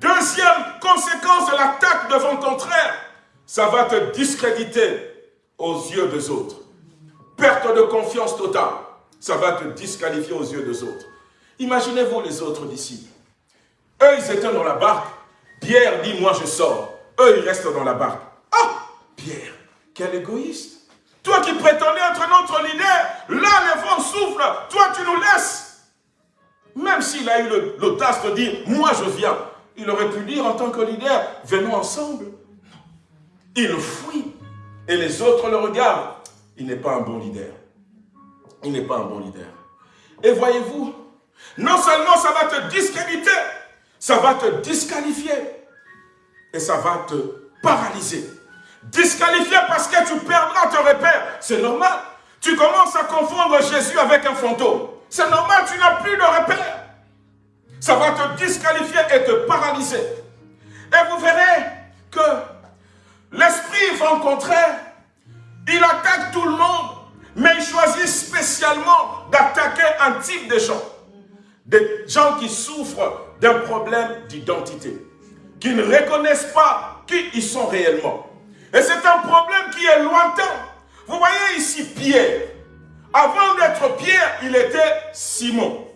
deuxième conséquence de l'attaque devant ton frère, ça va te discréditer aux yeux des autres. Perte de confiance totale, ça va te disqualifier aux yeux des autres. Imaginez-vous les autres disciples. Eux, ils étaient dans la barque. Pierre dit, moi je sors. Eux, ils restent dans la barque. Ah, Pierre, quel égoïste. Toi qui prétendais être notre leader, là les vents soufflent, toi tu nous laisses. Même s'il a eu l'audace de dire, moi je viens, il aurait pu dire en tant que leader, venons ensemble. Il fuit et les autres le regardent. Il n'est pas un bon leader. Il n'est pas un bon leader. Et voyez-vous, non seulement ça va te discréditer, ça va te disqualifier et ça va te paralyser. Disqualifié parce que tu perdras ton repère. C'est normal. Tu commences à confondre Jésus avec un fantôme. C'est normal, tu n'as plus de repère. Ça va te disqualifier et te paralyser. Et vous verrez que l'esprit vent contraire, il attaque tout le monde, mais il choisit spécialement d'attaquer un type de gens. Des gens qui souffrent d'un problème d'identité, qui ne reconnaissent pas qui ils sont réellement. Et c'est un problème qui est lointain. Vous voyez ici Pierre. Avant d'être Pierre, il était Simon.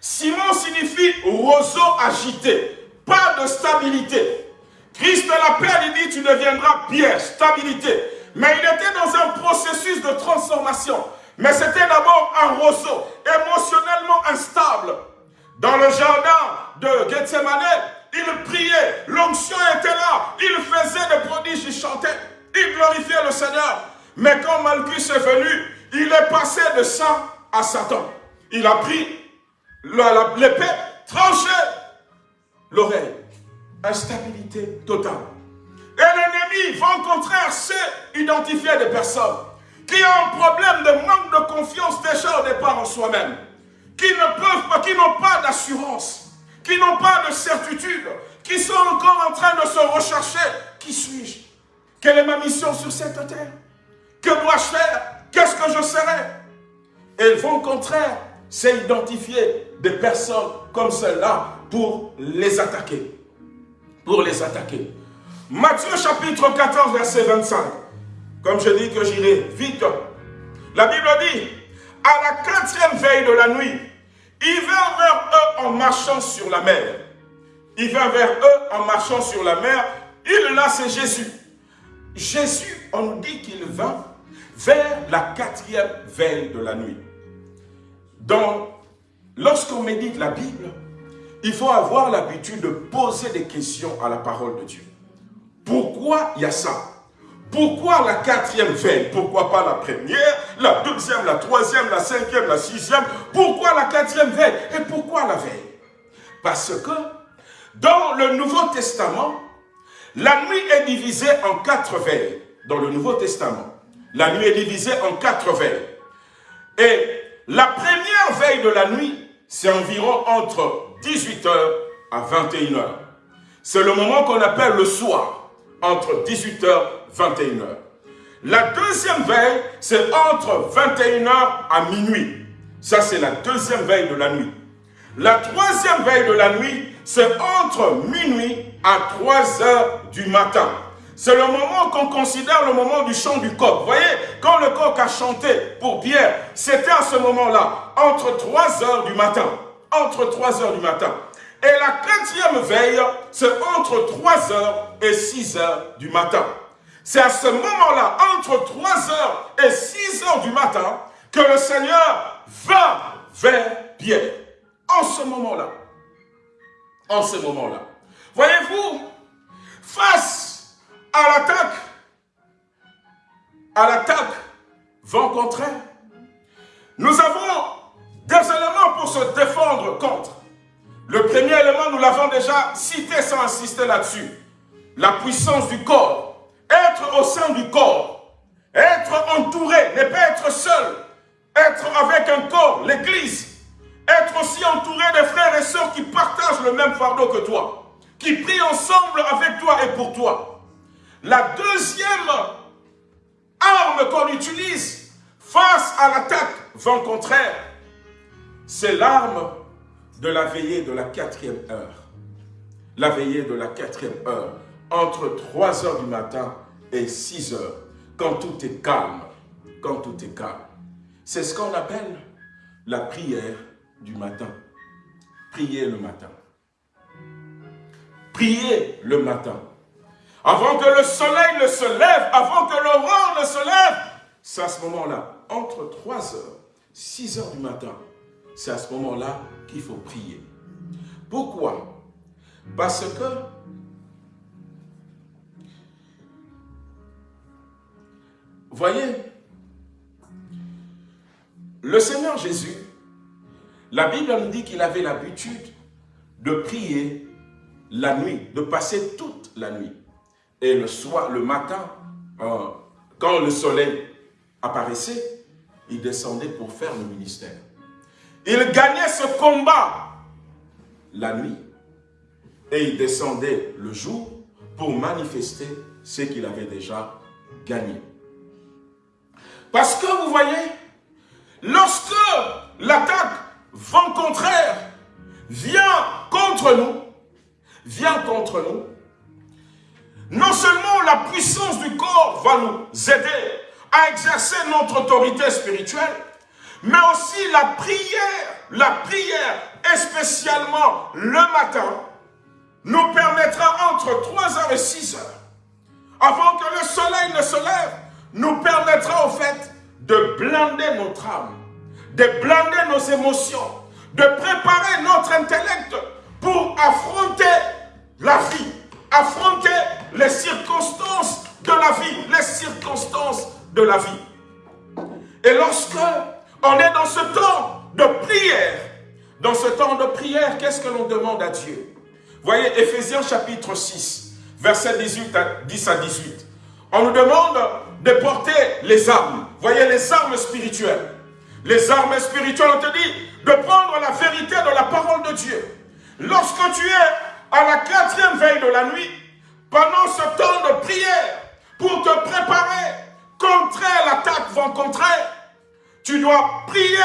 Simon signifie roseau agité, pas de stabilité. Christ l'appelle, il dit, tu deviendras Pierre, stabilité. Mais il était dans un processus de transformation. Mais c'était d'abord un roseau, émotionnellement instable. Dans le jardin de Gethsemane, il priait, l'onction était là, il faisait des prodiges, il chantait, il glorifiait le Seigneur. Mais quand Malchus est venu, il est passé de ça à Satan. Il a pris l'épée, tranché l'oreille. Instabilité totale. Et l'ennemi, va au contraire, sait identifier des personnes. Qui ont un problème de manque de confiance déjà au départ en soi-même, qui ne peuvent pas, qui n'ont pas d'assurance. Qui n'ont pas de certitude, qui sont encore en train de se rechercher. Qui suis-je? Quelle est ma mission sur cette terre? Que dois-je faire? Qu'est-ce que je serai? Et vont au contraire, c'est identifier des personnes comme celles-là pour les attaquer. Pour les attaquer. Matthieu chapitre 14, verset 25. Comme je dis que j'irai vite. La Bible dit, à la quatrième veille de la nuit, il vint vers eux en marchant sur la mer. Il vint vers eux en marchant sur la mer. Il là, c'est Jésus. Jésus, on dit qu'il vint vers la quatrième veille de la nuit. Donc, lorsqu'on médite la Bible, il faut avoir l'habitude de poser des questions à la parole de Dieu. Pourquoi il y a ça? Pourquoi la quatrième veille? Pourquoi pas la première, la deuxième, la troisième, la cinquième, la sixième? Pourquoi la quatrième veille? Et pourquoi la veille? Parce que dans le Nouveau Testament, la nuit est divisée en quatre veilles. Dans le Nouveau Testament, la nuit est divisée en quatre veilles. Et la première veille de la nuit, c'est environ entre 18h à 21h. C'est le moment qu'on appelle le soir, entre 18h et 21h. La deuxième veille, c'est entre 21h à minuit. Ça, c'est la deuxième veille de la nuit. La troisième veille de la nuit, c'est entre minuit à 3 heures du matin. C'est le moment qu'on considère le moment du chant du coq. Vous voyez, quand le coq a chanté pour Pierre, c'était à ce moment-là, entre 3 heures du matin. Entre 3 heures du matin. Et la quatrième veille, c'est entre 3 heures et 6 heures du matin. C'est à ce moment-là, entre 3 heures et 6 heures du matin, que le Seigneur va vers Pierre. En ce moment-là. En ce moment-là. Voyez-vous, face à l'attaque, à l'attaque vent contraire, nous avons des éléments pour se défendre contre. Le premier élément, nous l'avons déjà cité sans insister là-dessus. La puissance du corps. Être au sein du corps. Être entouré, ne pas être seul. Être avec un corps, l'église. Être aussi entouré des frères et sœurs qui partagent le même fardeau que toi. Qui prient ensemble avec toi et pour toi. La deuxième arme qu'on utilise face à l'attaque vent contraire, c'est l'arme de la veillée de la quatrième heure. La veillée de la quatrième heure, entre 3 heures du matin et 6 heures, quand tout est calme, quand tout est calme. C'est ce qu'on appelle la prière du matin. Prier le matin. Prier le matin. Avant que le soleil ne se lève, avant que l'aurore ne se lève, c'est à ce moment-là, entre 3 heures, 6 heures du matin, c'est à ce moment-là qu'il faut prier. Pourquoi? Parce que voyez, le Seigneur Jésus, la Bible nous dit qu'il avait l'habitude de prier la nuit, de passer toute la nuit. Et le soir, le matin, euh, quand le soleil apparaissait, il descendait pour faire le ministère. Il gagnait ce combat la nuit et il descendait le jour pour manifester ce qu'il avait déjà gagné. Parce que vous voyez, lorsque l'attaque vent contraire vient contre nous, vient contre nous, non seulement la puissance du corps va nous aider à exercer notre autorité spirituelle, mais aussi la prière, la prière, et spécialement le matin, nous permettra entre 3h et 6h, avant que le soleil ne se lève, nous permettra au fait de blinder notre âme, de blinder nos émotions, de préparer notre intellect pour affronter la vie, affronter les circonstances de la vie, les circonstances de la vie. Et lorsque on est dans ce temps de prière. Dans ce temps de prière, qu'est-ce que l'on demande à Dieu? Voyez, Ephésiens chapitre 6, verset 18 à, 10 à 18. On nous demande de porter les armes. Voyez, les armes spirituelles. Les armes spirituelles, on te dit de prendre la vérité de la parole de Dieu. Lorsque tu es à la quatrième veille de la nuit, pendant ce temps de prière, pour te préparer contre l'attaque vont contrer, tu dois prier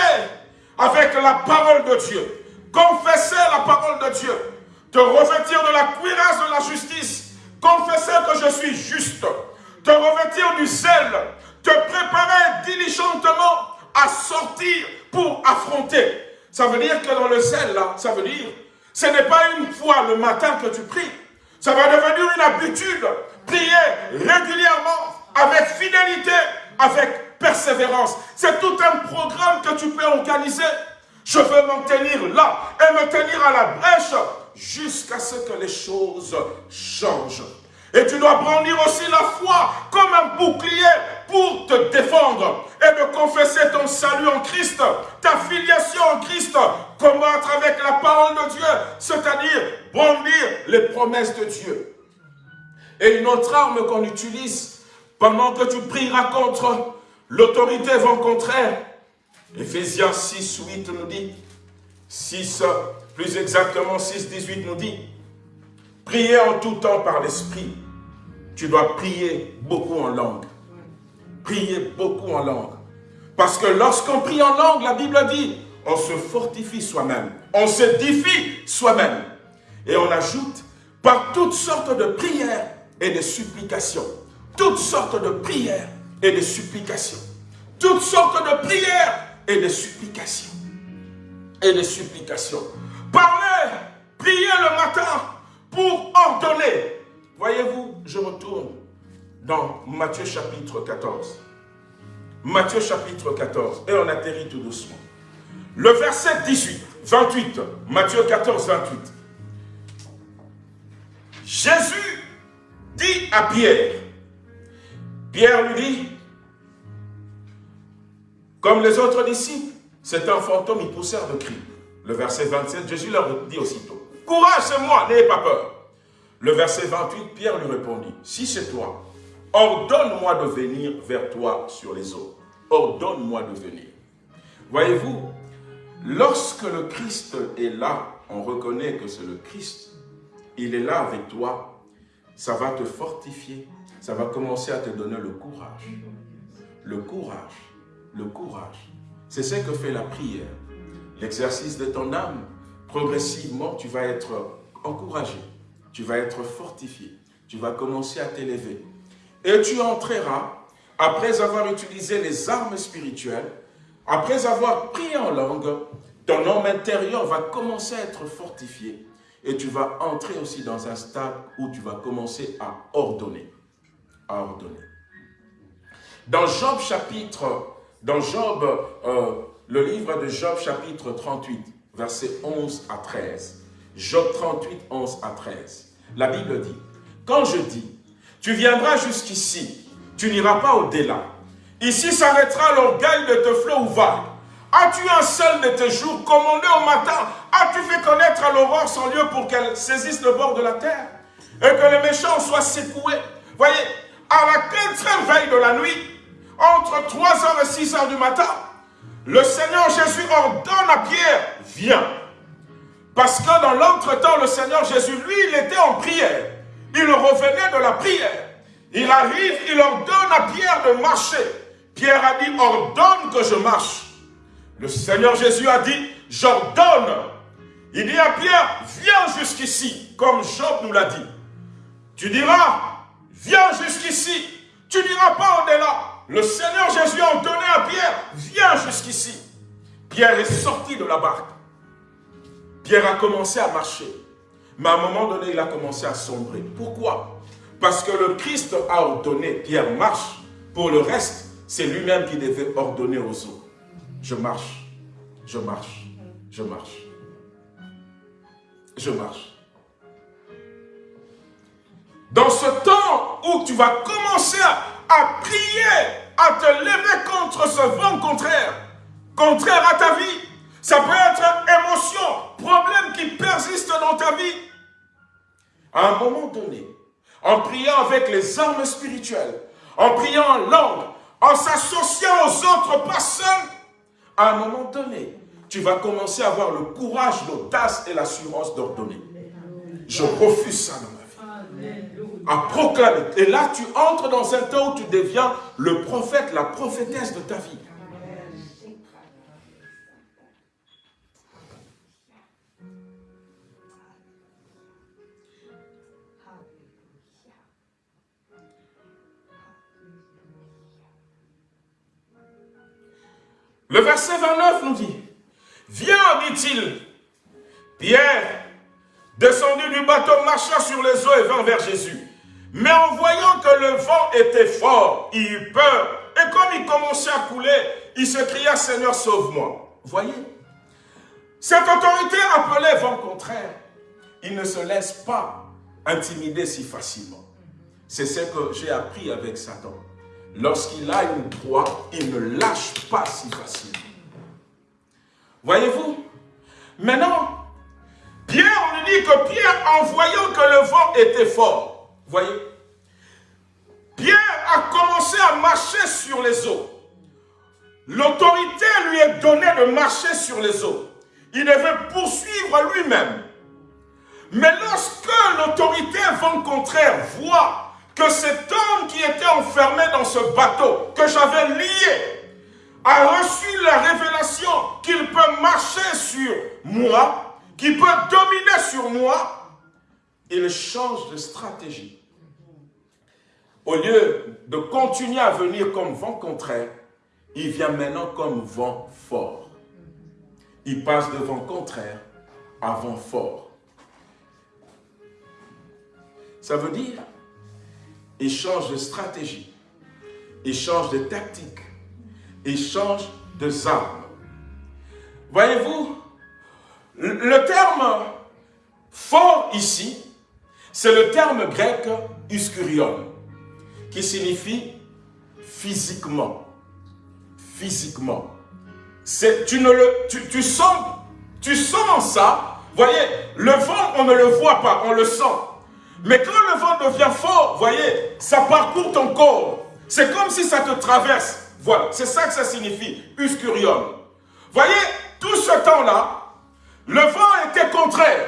avec la parole de Dieu. Confesser la parole de Dieu. Te revêtir de la cuirasse de la justice. Confesser que je suis juste. Te revêtir du zèle. Te préparer diligentement à sortir pour affronter. Ça veut dire que dans le zèle, là, ça veut dire, ce n'est pas une fois le matin que tu pries. Ça va devenir une habitude. Prier régulièrement, avec fidélité, avec persévérance. C'est tout un programme que tu peux organiser. Je veux m'en tenir là et me tenir à la brèche jusqu'à ce que les choses changent. Et tu dois brandir aussi la foi comme un bouclier pour te défendre et de confesser ton salut en Christ, ta filiation en Christ, combattre avec la parole de Dieu, c'est-à-dire brandir les promesses de Dieu. Et une autre arme qu'on utilise pendant que tu prieras contre l'autorité vent contraire, Ephésiens 6, 8 nous dit, 6, plus exactement 6, 18 nous dit, priez en tout temps par l'Esprit. Tu dois prier beaucoup en langue. Prier beaucoup en langue. Parce que lorsqu'on prie en langue, la Bible dit, on se fortifie soi-même. On se défie soi-même. Et on ajoute, par toutes sortes de prières et de supplications. Toutes sortes de prières et de supplications. Toutes sortes de prières et de supplications. Et de supplications. Parlez, priez le matin pour ordonner. Voyez-vous, je retourne dans Matthieu chapitre 14. Matthieu chapitre 14. Et on atterrit tout doucement. Le verset 18, 28. Matthieu 14, 28. Jésus dit à Pierre, Pierre lui dit, comme les autres disciples, c'est un fantôme, ils poussèrent de cris. Le verset 27, Jésus leur dit aussitôt, courage, c'est moi, n'ayez pas peur. Le verset 28, Pierre lui répondit, si c'est toi, ordonne-moi de venir vers toi sur les eaux. Ordonne-moi de venir. Voyez-vous, lorsque le Christ est là, on reconnaît que c'est le Christ. Il est là avec toi. Ça va te fortifier. Ça va commencer à te donner le courage. Le courage le courage. C'est ce que fait la prière. L'exercice de ton âme, progressivement, tu vas être encouragé. Tu vas être fortifié. Tu vas commencer à t'élever. Et tu entreras, après avoir utilisé les armes spirituelles, après avoir prié en langue, ton homme intérieur va commencer à être fortifié. Et tu vas entrer aussi dans un stade où tu vas commencer à ordonner. À ordonner. Dans Job chapitre dans Job, euh, le livre de Job chapitre 38, versets 11 à 13. Job 38, 11 à 13. La Bible dit, quand je dis, tu viendras jusqu'ici, tu n'iras pas au-delà. Ici s'arrêtera l'orgueil de tes flots ou vagues. As-tu un seul de tes jours commandé au matin? As-tu fait connaître à l'aurore son lieu pour qu'elle saisisse le bord de la terre? Et que les méchants soient secoués Voyez, à la quatrième veille de la nuit, entre 3h et 6h du matin, le Seigneur Jésus ordonne à Pierre, viens. Parce que dans l'entretemps, le Seigneur Jésus, lui, il était en prière. Il revenait de la prière. Il arrive, il ordonne à Pierre de marcher. Pierre a dit, ordonne que je marche. Le Seigneur Jésus a dit, j'ordonne. Il dit à Pierre, viens jusqu'ici, comme Job nous l'a dit. Tu diras, viens jusqu'ici. Tu n'iras pas au-delà. Le Seigneur Jésus a ordonné à Pierre, viens jusqu'ici. Pierre est sorti de la barque. Pierre a commencé à marcher. Mais à un moment donné, il a commencé à sombrer. Pourquoi? Parce que le Christ a ordonné, Pierre marche. Pour le reste, c'est lui-même qui devait ordonner aux autres. Je marche, je marche, je marche, je marche. Dans ce temps où tu vas commencer à, à prier à te lever contre ce vent contraire, contraire à ta vie. Ça peut être émotion, problème qui persiste dans ta vie. À un moment donné, en priant avec les armes spirituelles, en priant en langue, en s'associant aux autres personnes, à un moment donné, tu vas commencer à avoir le courage, l'audace et l'assurance d'ordonner. Je refuse ça dans ma vie à proclamer. Et là, tu entres dans un temps où tu deviens le prophète, la prophétesse de ta vie. Le verset 29 nous dit, Viens, dit-il, Pierre, descendu du bateau, marcha sur les eaux et vint vers Jésus. Mais en voyant que le vent était fort, il eut peur. Et comme il commençait à couler, il se cria, Seigneur, sauve-moi. Voyez Cette autorité appelée vent contraire, il ne se laisse pas intimider si facilement. C'est ce que j'ai appris avec Satan. Lorsqu'il a une proie, il ne lâche pas si facilement. Voyez-vous Maintenant, Pierre, on nous dit que Pierre, en voyant que le vent était fort, voyez, Pierre a commencé à marcher sur les eaux. L'autorité lui est donnée de marcher sur les eaux. Il devait poursuivre lui-même. Mais lorsque l'autorité vent contraire voit que cet homme qui était enfermé dans ce bateau, que j'avais lié, a reçu la révélation qu'il peut marcher sur moi, qu'il peut dominer sur moi, il change de stratégie. Au lieu de continuer à venir comme vent contraire, il vient maintenant comme vent fort. Il passe de vent contraire à vent fort. Ça veut dire, il change de stratégie, il change de tactique, il change de armes. Voyez-vous, le terme fort ici, c'est le terme grec uskurion, qui signifie physiquement. Physiquement. Tu, ne le, tu, tu, sens, tu sens ça. Voyez, le vent, on ne le voit pas, on le sent. Mais quand le vent devient fort, voyez, ça parcourt ton corps. C'est comme si ça te traverse. Voilà, c'est ça que ça signifie, uscurium. Voyez, tout ce temps-là, le vent était contraire.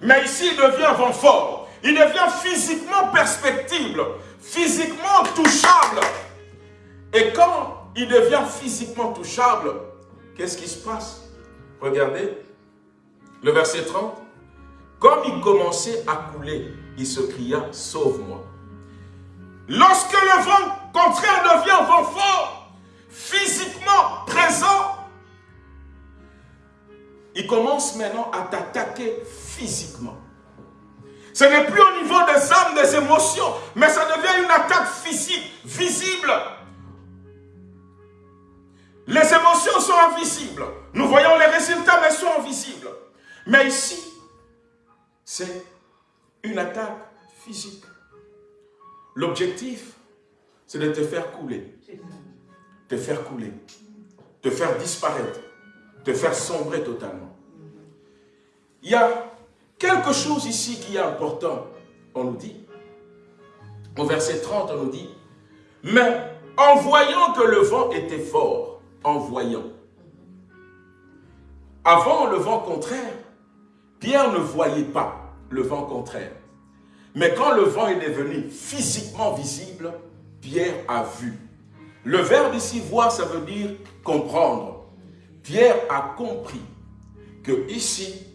Mais ici, il devient vent fort. Il devient physiquement perspectible, physiquement touchable. Et quand il devient physiquement touchable, qu'est-ce qui se passe? Regardez, le verset 30. Comme il commençait à couler, il se cria, sauve-moi. Lorsque le vent contraire devient vent fort, physiquement présent, il commence maintenant à t'attaquer physiquement. Ce n'est plus au niveau des âmes, des émotions, mais ça devient une attaque physique, visible. Les émotions sont invisibles. Nous voyons les résultats, mais sont invisibles. Mais ici, c'est une attaque physique. L'objectif, c'est de te faire couler. Te faire couler. Te faire disparaître. Te faire sombrer totalement. Il y a quelque chose ici qui est important. On nous dit, au verset 30, on nous dit, mais en voyant que le vent était fort, en voyant. Avant le vent contraire, Pierre ne voyait pas le vent contraire. Mais quand le vent est devenu physiquement visible, Pierre a vu. Le verbe ici, voir, ça veut dire comprendre. Pierre a compris que ici,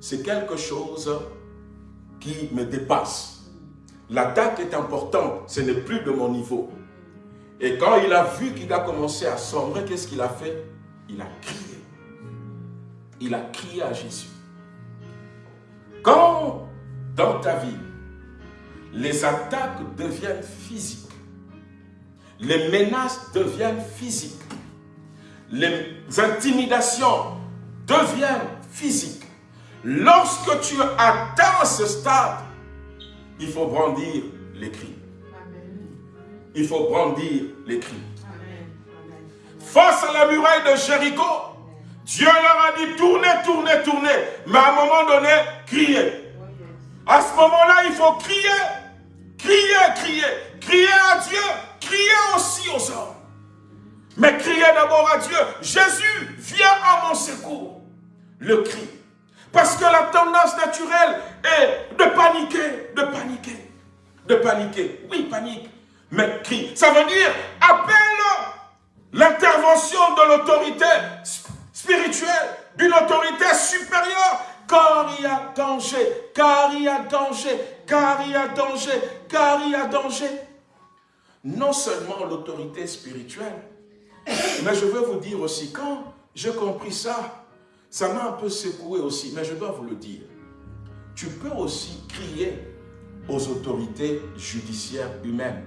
c'est quelque chose qui me dépasse. L'attaque est importante, ce n'est plus de mon niveau. Et quand il a vu qu'il a commencé à sombrer, qu'est-ce qu'il a fait? Il a crié. Il a crié à Jésus. Quand dans ta vie, les attaques deviennent physiques. Les menaces deviennent physiques. Les intimidations deviennent physiques. Lorsque tu atteins ce stade, il faut brandir les cris. Il faut brandir les cris. Face à la muraille de Jéricho, Dieu leur a dit tournez, tournez, tournez. Mais à un moment donné, criez. À ce moment-là, il faut crier. Criez, criez, criez à Dieu, criez aussi aux hommes. Mais criez d'abord à Dieu. Jésus, viens à mon secours. Le cri. Parce que la tendance naturelle est de paniquer, de paniquer, de paniquer. Oui, panique, mais crie. Ça veut dire appelle l'intervention de l'autorité spirituelle, d'une autorité supérieure car il y a danger, car il y a danger, car il y a danger, car il y a danger. Non seulement l'autorité spirituelle, mais je veux vous dire aussi, quand j'ai compris ça, ça m'a un peu secoué aussi, mais je dois vous le dire. Tu peux aussi crier aux autorités judiciaires humaines.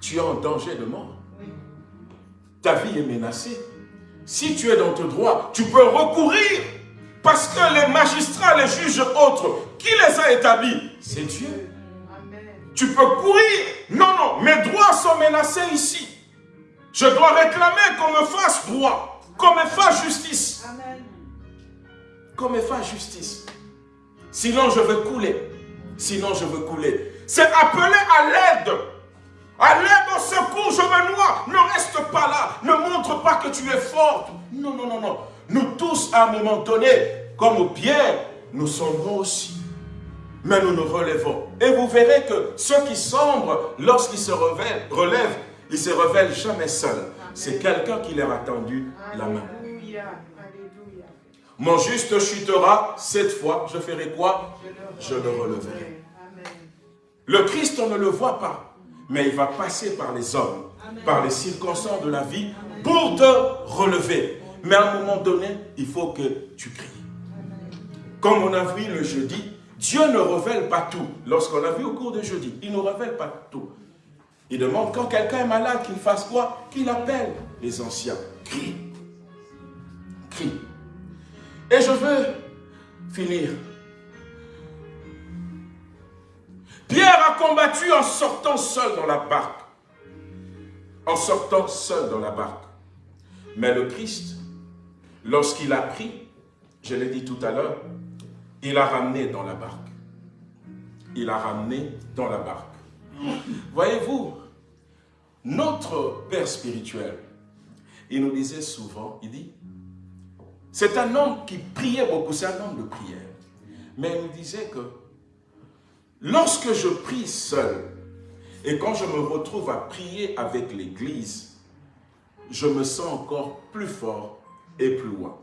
Tu es en danger de mort. Ta vie est menacée. Si tu es dans ton droit, tu peux recourir. Parce que les magistrats, les juges autres, qui les a établis C'est Dieu. tu peux courir. Non, non, mes droits sont menacés ici. Je dois réclamer qu'on me fasse droit, qu'on me fasse justice. Qu'on me fasse justice. Sinon, je veux couler. Sinon, je veux couler. C'est appeler à l'aide. À l'aide au secours, je me noie. Ne reste pas là. Ne montre pas que tu es forte. Non, non, non, non. Nous tous, à un moment donné, comme Pierre, nous sombrons aussi. Mais nous nous relevons. Et vous verrez que ceux qui sombrent, lorsqu'ils se relèvent, ils ne se révèlent jamais seuls. C'est quelqu'un qui leur a tendu la main. Mon juste chutera, cette fois, je ferai quoi? Je le releverai. Le Christ, on ne le voit pas, mais il va passer par les hommes, par les circonstances de la vie, pour te relever. Mais à un moment donné, il faut que tu cries. Comme on a vu le jeudi, Dieu ne révèle pas tout. Lorsqu'on a vu au cours de jeudi, il ne révèle pas tout. Il demande quand quelqu'un est malade, qu'il fasse quoi? Qu'il appelle les anciens. Crie. Crie. Et je veux finir. Pierre a combattu en sortant seul dans la barque. En sortant seul dans la barque. Mais le Christ, lorsqu'il a pris, je l'ai dit tout à l'heure, il a ramené dans la barque. Il a ramené dans la barque. Voyez-vous, notre Père spirituel, il nous disait souvent, il dit, c'est un homme qui priait beaucoup, c'est un homme de prière. Mais il nous disait que lorsque je prie seul, et quand je me retrouve à prier avec l'Église, je me sens encore plus fort et plus loin.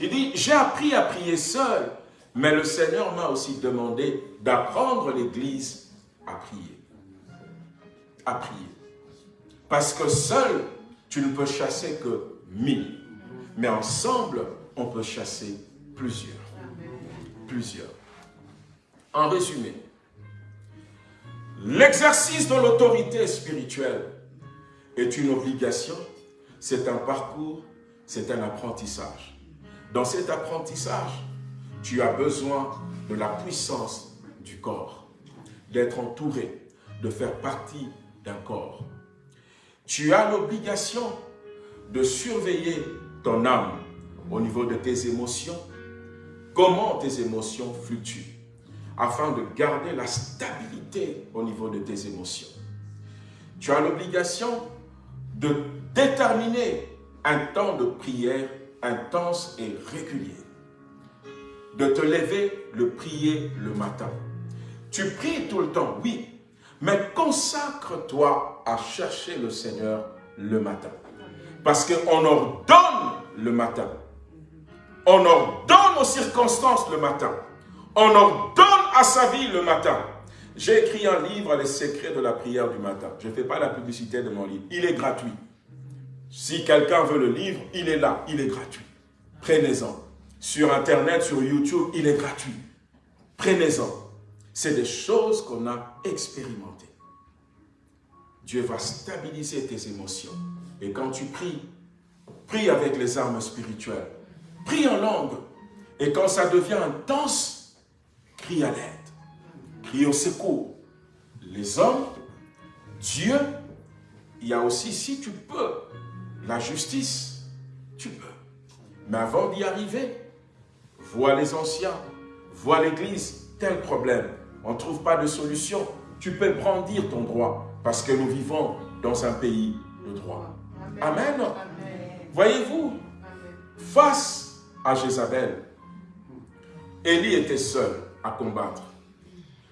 Il dit, j'ai appris à prier seul, mais le Seigneur m'a aussi demandé d'apprendre l'Église à prier. À prier. Parce que seul, tu ne peux chasser que mille. Mais ensemble, on peut chasser plusieurs. Plusieurs. En résumé, l'exercice de l'autorité spirituelle est une obligation, c'est un parcours, c'est un apprentissage. Dans cet apprentissage, tu as besoin de la puissance du corps, d'être entouré, de faire partie d'un corps. Tu as l'obligation de surveiller ton âme au niveau de tes émotions, comment tes émotions fluctuent, afin de garder la stabilité au niveau de tes émotions. Tu as l'obligation de déterminer un temps de prière intense et régulier. De te lever, le prier le matin. Tu pries tout le temps, oui, mais consacre-toi à chercher le Seigneur le matin. Parce qu'on ordonne le matin. On ordonne aux circonstances le matin. On ordonne à sa vie le matin. J'ai écrit un livre, Les secrets de la prière du matin. Je ne fais pas la publicité de mon livre. Il est gratuit. Si quelqu'un veut le livre, il est là, il est gratuit. Prenez-en. Sur Internet, sur YouTube, il est gratuit. Prenez-en. C'est des choses qu'on a expérimentées. Dieu va stabiliser tes émotions. Et quand tu pries, prie avec les armes spirituelles. Prie en langue. Et quand ça devient intense, crie à l'aide. Crie au secours. Les hommes, Dieu, il y a aussi, si tu peux, la justice, tu peux. Mais avant d'y arriver, vois les anciens, vois l'église, tel problème. On ne trouve pas de solution. Tu peux brandir ton droit parce que nous vivons dans un pays de droit. Amen. Voyez-vous, face à Jézabel, Élie était seul à combattre.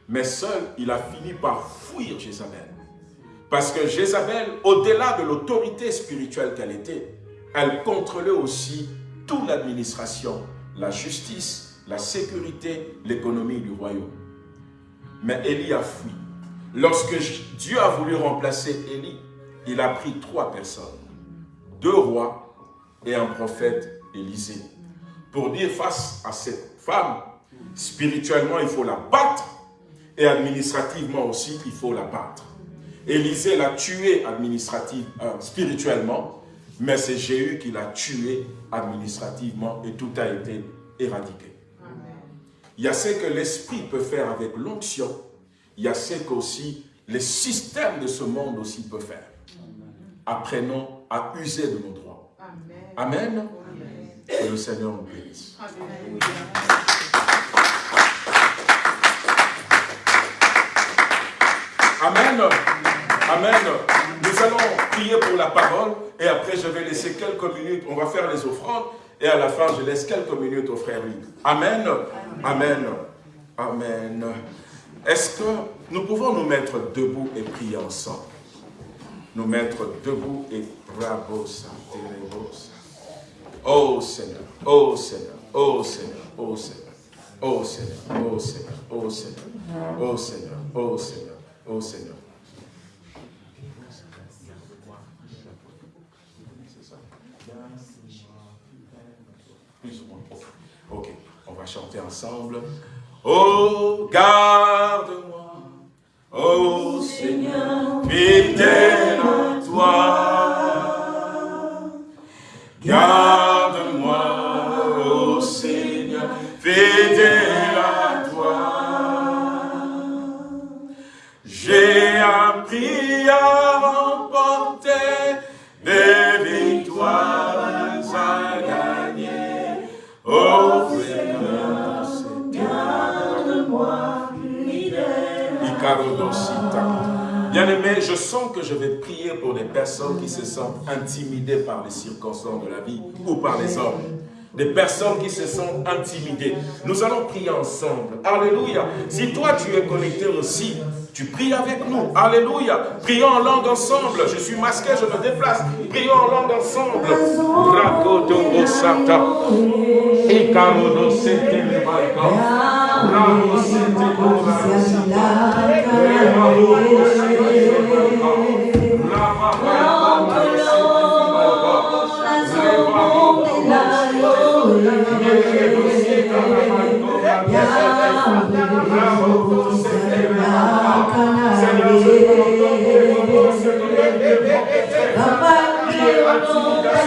Mais seul, il a fini par fuir Jézabel. Parce que Jézabel, au-delà de l'autorité spirituelle qu'elle était, elle contrôlait aussi toute l'administration, la justice, la sécurité, l'économie du royaume. Mais Élie a fui. Lorsque Dieu a voulu remplacer Élie, il a pris trois personnes, deux rois et un prophète Élisée, pour dire face à cette femme, spirituellement il faut la battre et administrativement aussi il faut la battre. Élisée l'a tué administrativement, euh, spirituellement, mais c'est Jéhu qui l'a tué administrativement et tout a été éradiqué. Il y a ce que l'esprit peut faire avec l'onction il y a ce qu'aussi les systèmes de ce monde aussi peuvent faire. Apprenons à user de nos droits. Amen. Que le Seigneur nous bénisse. Amen. Amen. Nous allons prier pour la parole et après je vais laisser quelques minutes. On va faire les offrandes et à la fin, je laisse quelques minutes au frère Louis. Amen. Amen. Amen. Est-ce que nous pouvons nous mettre debout et prier ensemble Nous mettre debout et bravo, Oh Seigneur, oh Seigneur, oh Seigneur, oh Seigneur. Oh Seigneur, oh Seigneur, oh Seigneur, oh Seigneur, oh Seigneur, oh Seigneur, chanter ensemble. Oh, garde-moi, oh Seigneur, fidèle je sens que je vais prier pour des personnes qui se sentent intimidées par les circonstances de la vie ou par les hommes. Des personnes qui se sentent intimidées. Nous allons prier ensemble. Alléluia. Si toi tu es connecté aussi, tu pries avec nous. Alléluia. Prions en langue ensemble. Je suis masqué, je me déplace. Prions en langue ensemble.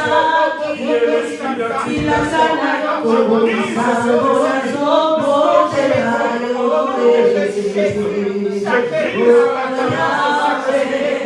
Bye. y la sana como mis adoras somos hermanos de Jesús. Como de de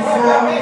Esa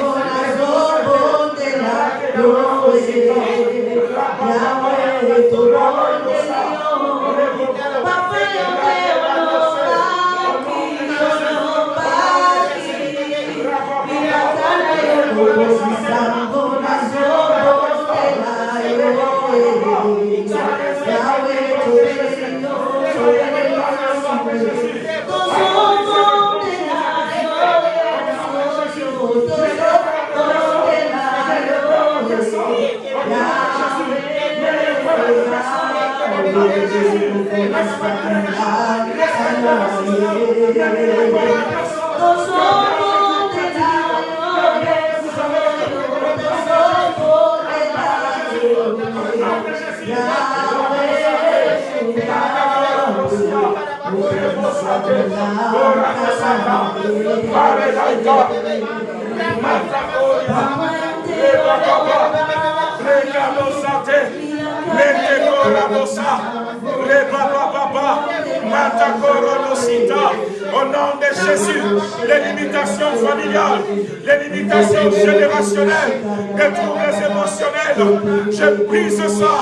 Jésus, les limitations familiales, les limitations générationnelles, les troubles émotionnels, je brise ça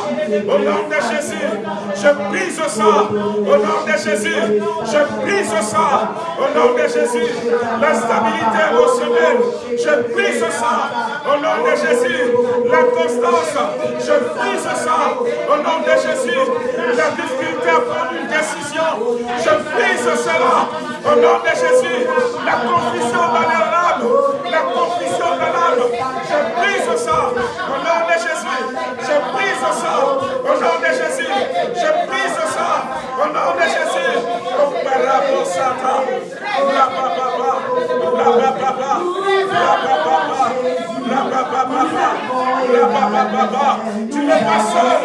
au nom de Jésus. Je brise ça au nom de Jésus. Je brise ça au nom de Jésus. La stabilité émotionnelle, je brise ça au nom de Jésus. La constance, je brise ça au nom de Jésus. La difficulté à prendre une décision, je brise cela au nom de Jésus. La confusion dans la confusion dans l'âme, je brise ça au nom de Jésus. Je brise ça au nom de Jésus. Je brise ça au nom de Jésus. Tu n'es pas seul.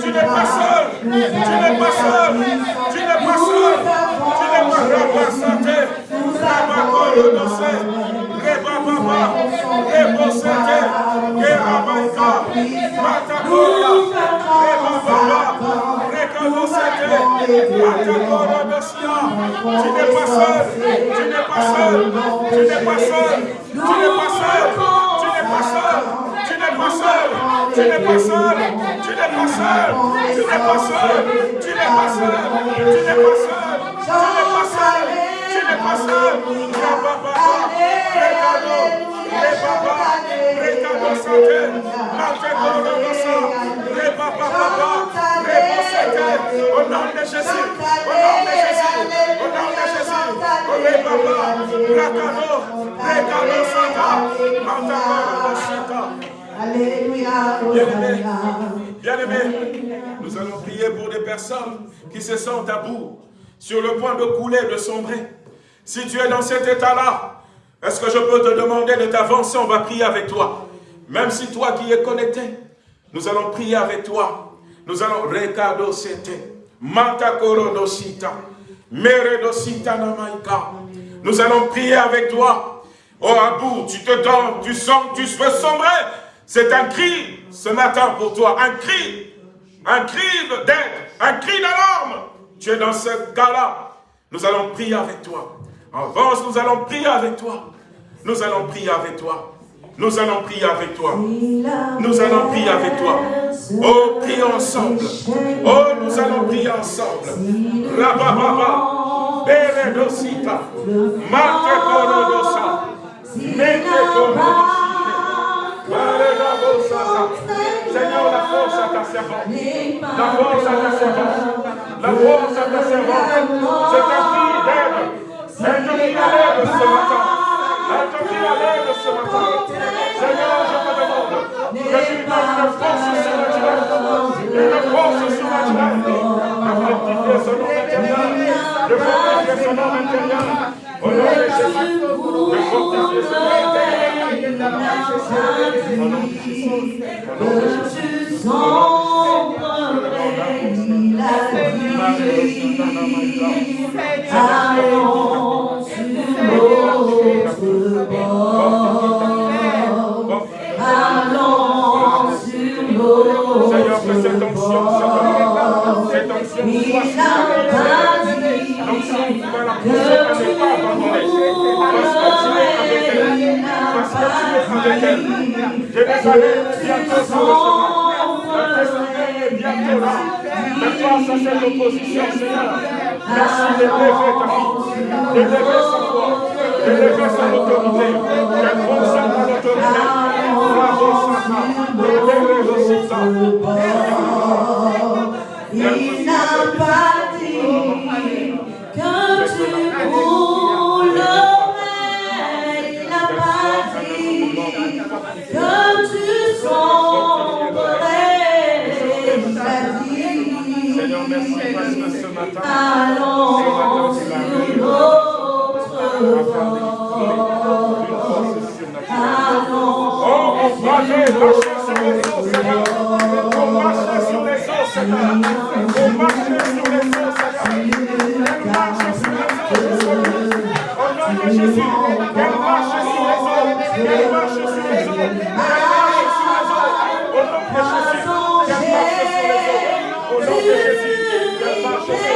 Tu n'es pas seul. Tu n'es pas seul. Tu n'es pas seul. Rekado Sete, Matakora Dosia. Tu n'es pas seul. Tu n'es pas seul. Tu n'es pas seul. Tu n'es pas seul. Tu n'es pas seul. Tu n'es pas seul. Tu n'es pas seul. Tu n'es pas seul. Tu n'es pas seul. Tu n'es pas seul. Tu n'es pas seul. Nous allons prier pour des personnes qui se sentent à bout, sur le point de couler, de sombrer. Si tu es dans cet état-là, est-ce que je peux te demander de t'avancer? On va prier avec toi. Même si toi qui es connecté, nous allons prier avec toi. Nous allons Recado Dosita, Meredosita Namaika. Nous allons prier avec toi. Oh Abou, tu te donnes, tu sens, tu veux sombrer. C'est un cri ce matin pour toi, un cri, un cri d'aide, un cri d'alarme. Tu es dans ce cas-là. Nous allons prier avec toi. Avance, nous allons prier avec toi. Nous allons prier avec toi. Nous allons prier avec toi. Nous allons prier avec toi. Oh, prions ensemble. Oh, nous allons prier ensemble. Rabababa. Beredosita. Mate korodosa. Mete korodosita. Seigneur, la force à ta servante. La force à ta servante. La force à ta servante. C'est un cri d'aide. À l'aide ce matin. Ce matin. Seigneur, je te demande que tu une force surnaturelle. Une force surnaturelle. De fortifier son homme intérieur. De fortifier son homme intérieur. Au nom de Jésus. De fortifier son homme intérieur. Au nom de Jésus. Nom de Jésus. Allons sur l'autre bord. Sur l'autre bord. Il n'a pas dit que tu mourais, il n'a pas. Mais face à cette opposition, Seigneur, merci d'élever ta fille, d'élever sa foi, d'élever son autorité, qu'elle fonctionne dans l'autorité. Bravo, Satan, d'élever aussi ça. Il n'a pas allons sur notre surnaturelle. Allons sur Seigneur. On marche sur les eaux, marche sur les eaux, marche sur les eaux, marche sur les eaux. Marche sur les eaux. Marche sur les eaux. Marche sur les eaux. Marche sur les eaux.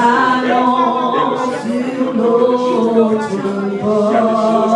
I long to go to the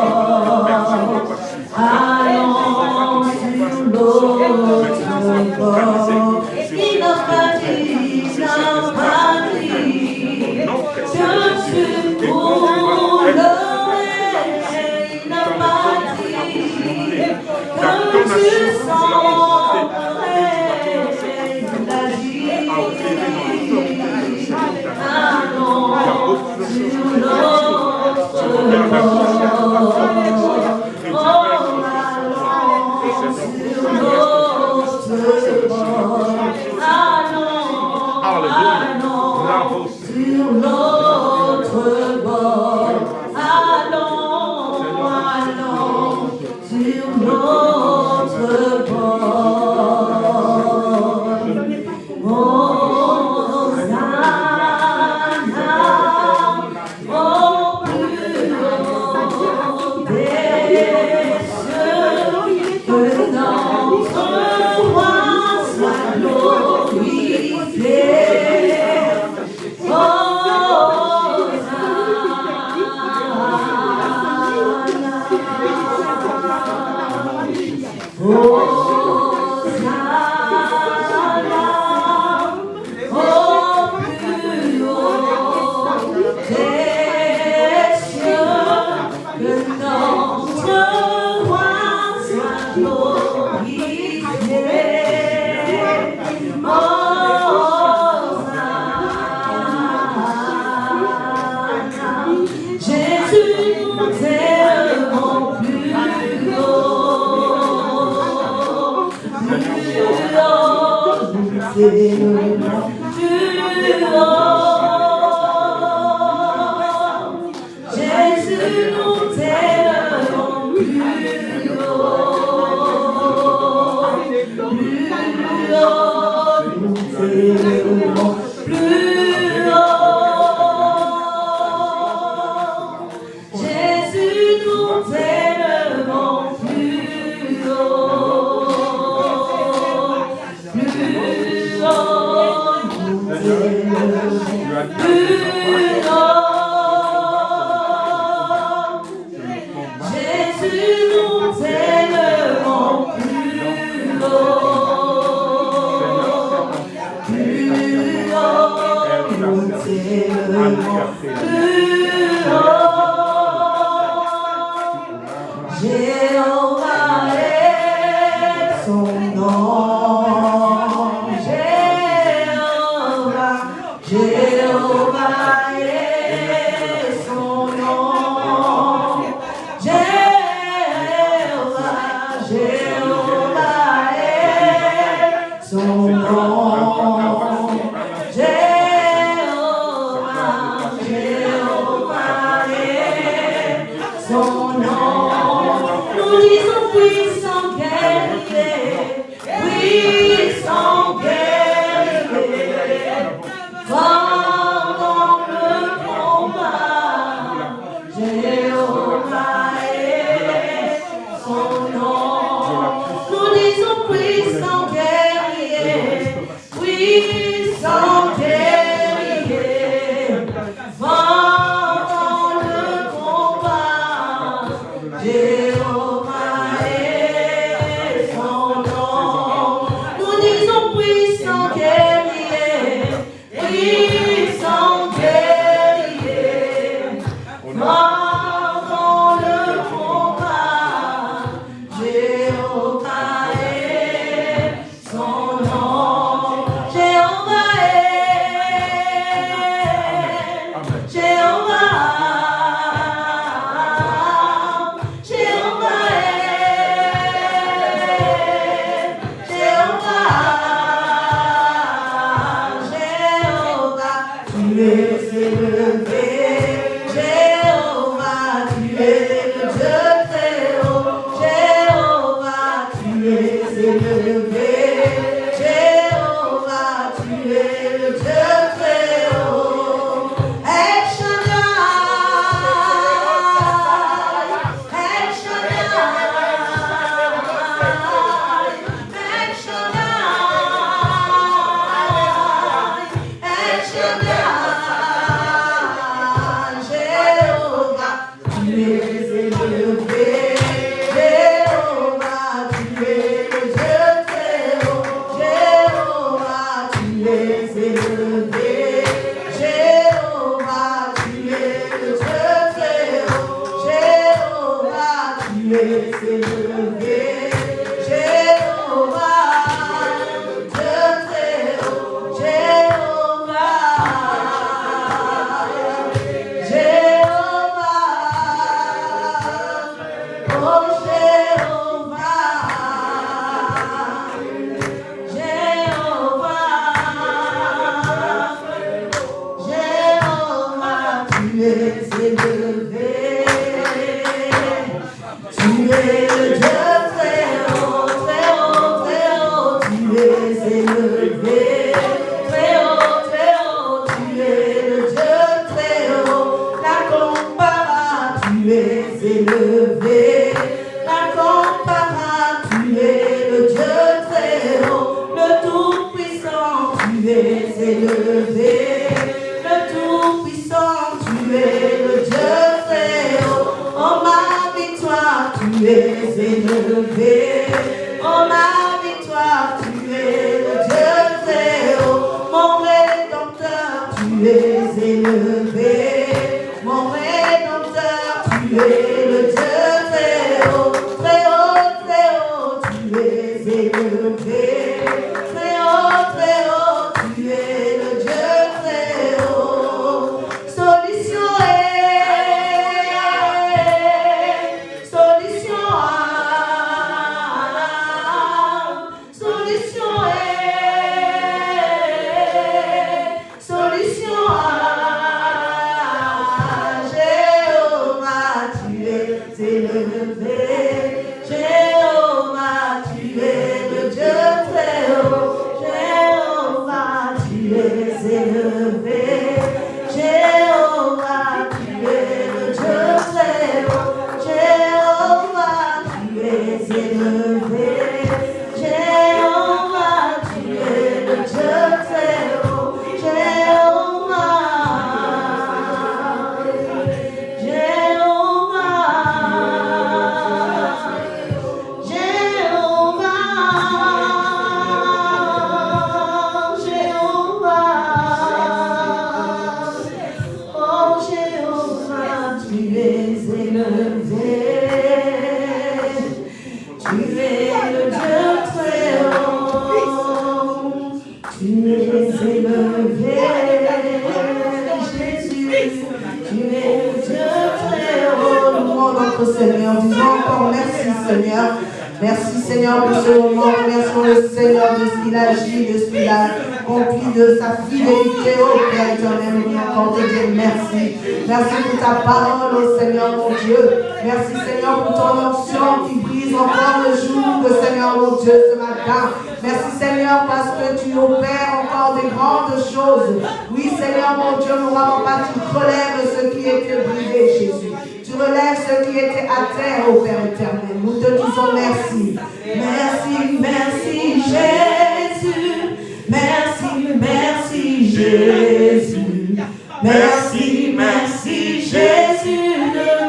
Seigneur. Merci Seigneur pour ce moment. Remercions le Seigneur de ce qu'il agit, de ce qu'il a accompli, de sa fidélité au Père éternel. Encore merci. Merci pour ta parole, au Seigneur mon Dieu. Merci Seigneur pour ton onction qui brise encore le jour, le Seigneur mon Dieu, ce matin. Merci Seigneur parce que tu opères encore des grandes choses. Oui Seigneur mon Dieu, nous n'avons pas, tu relèves ce qui était brisé Jésus. Tu relèves ce qui était à terre au Père éternel. Nous te disons merci. Merci, merci Jésus. Merci, merci Jésus. Merci, merci Jésus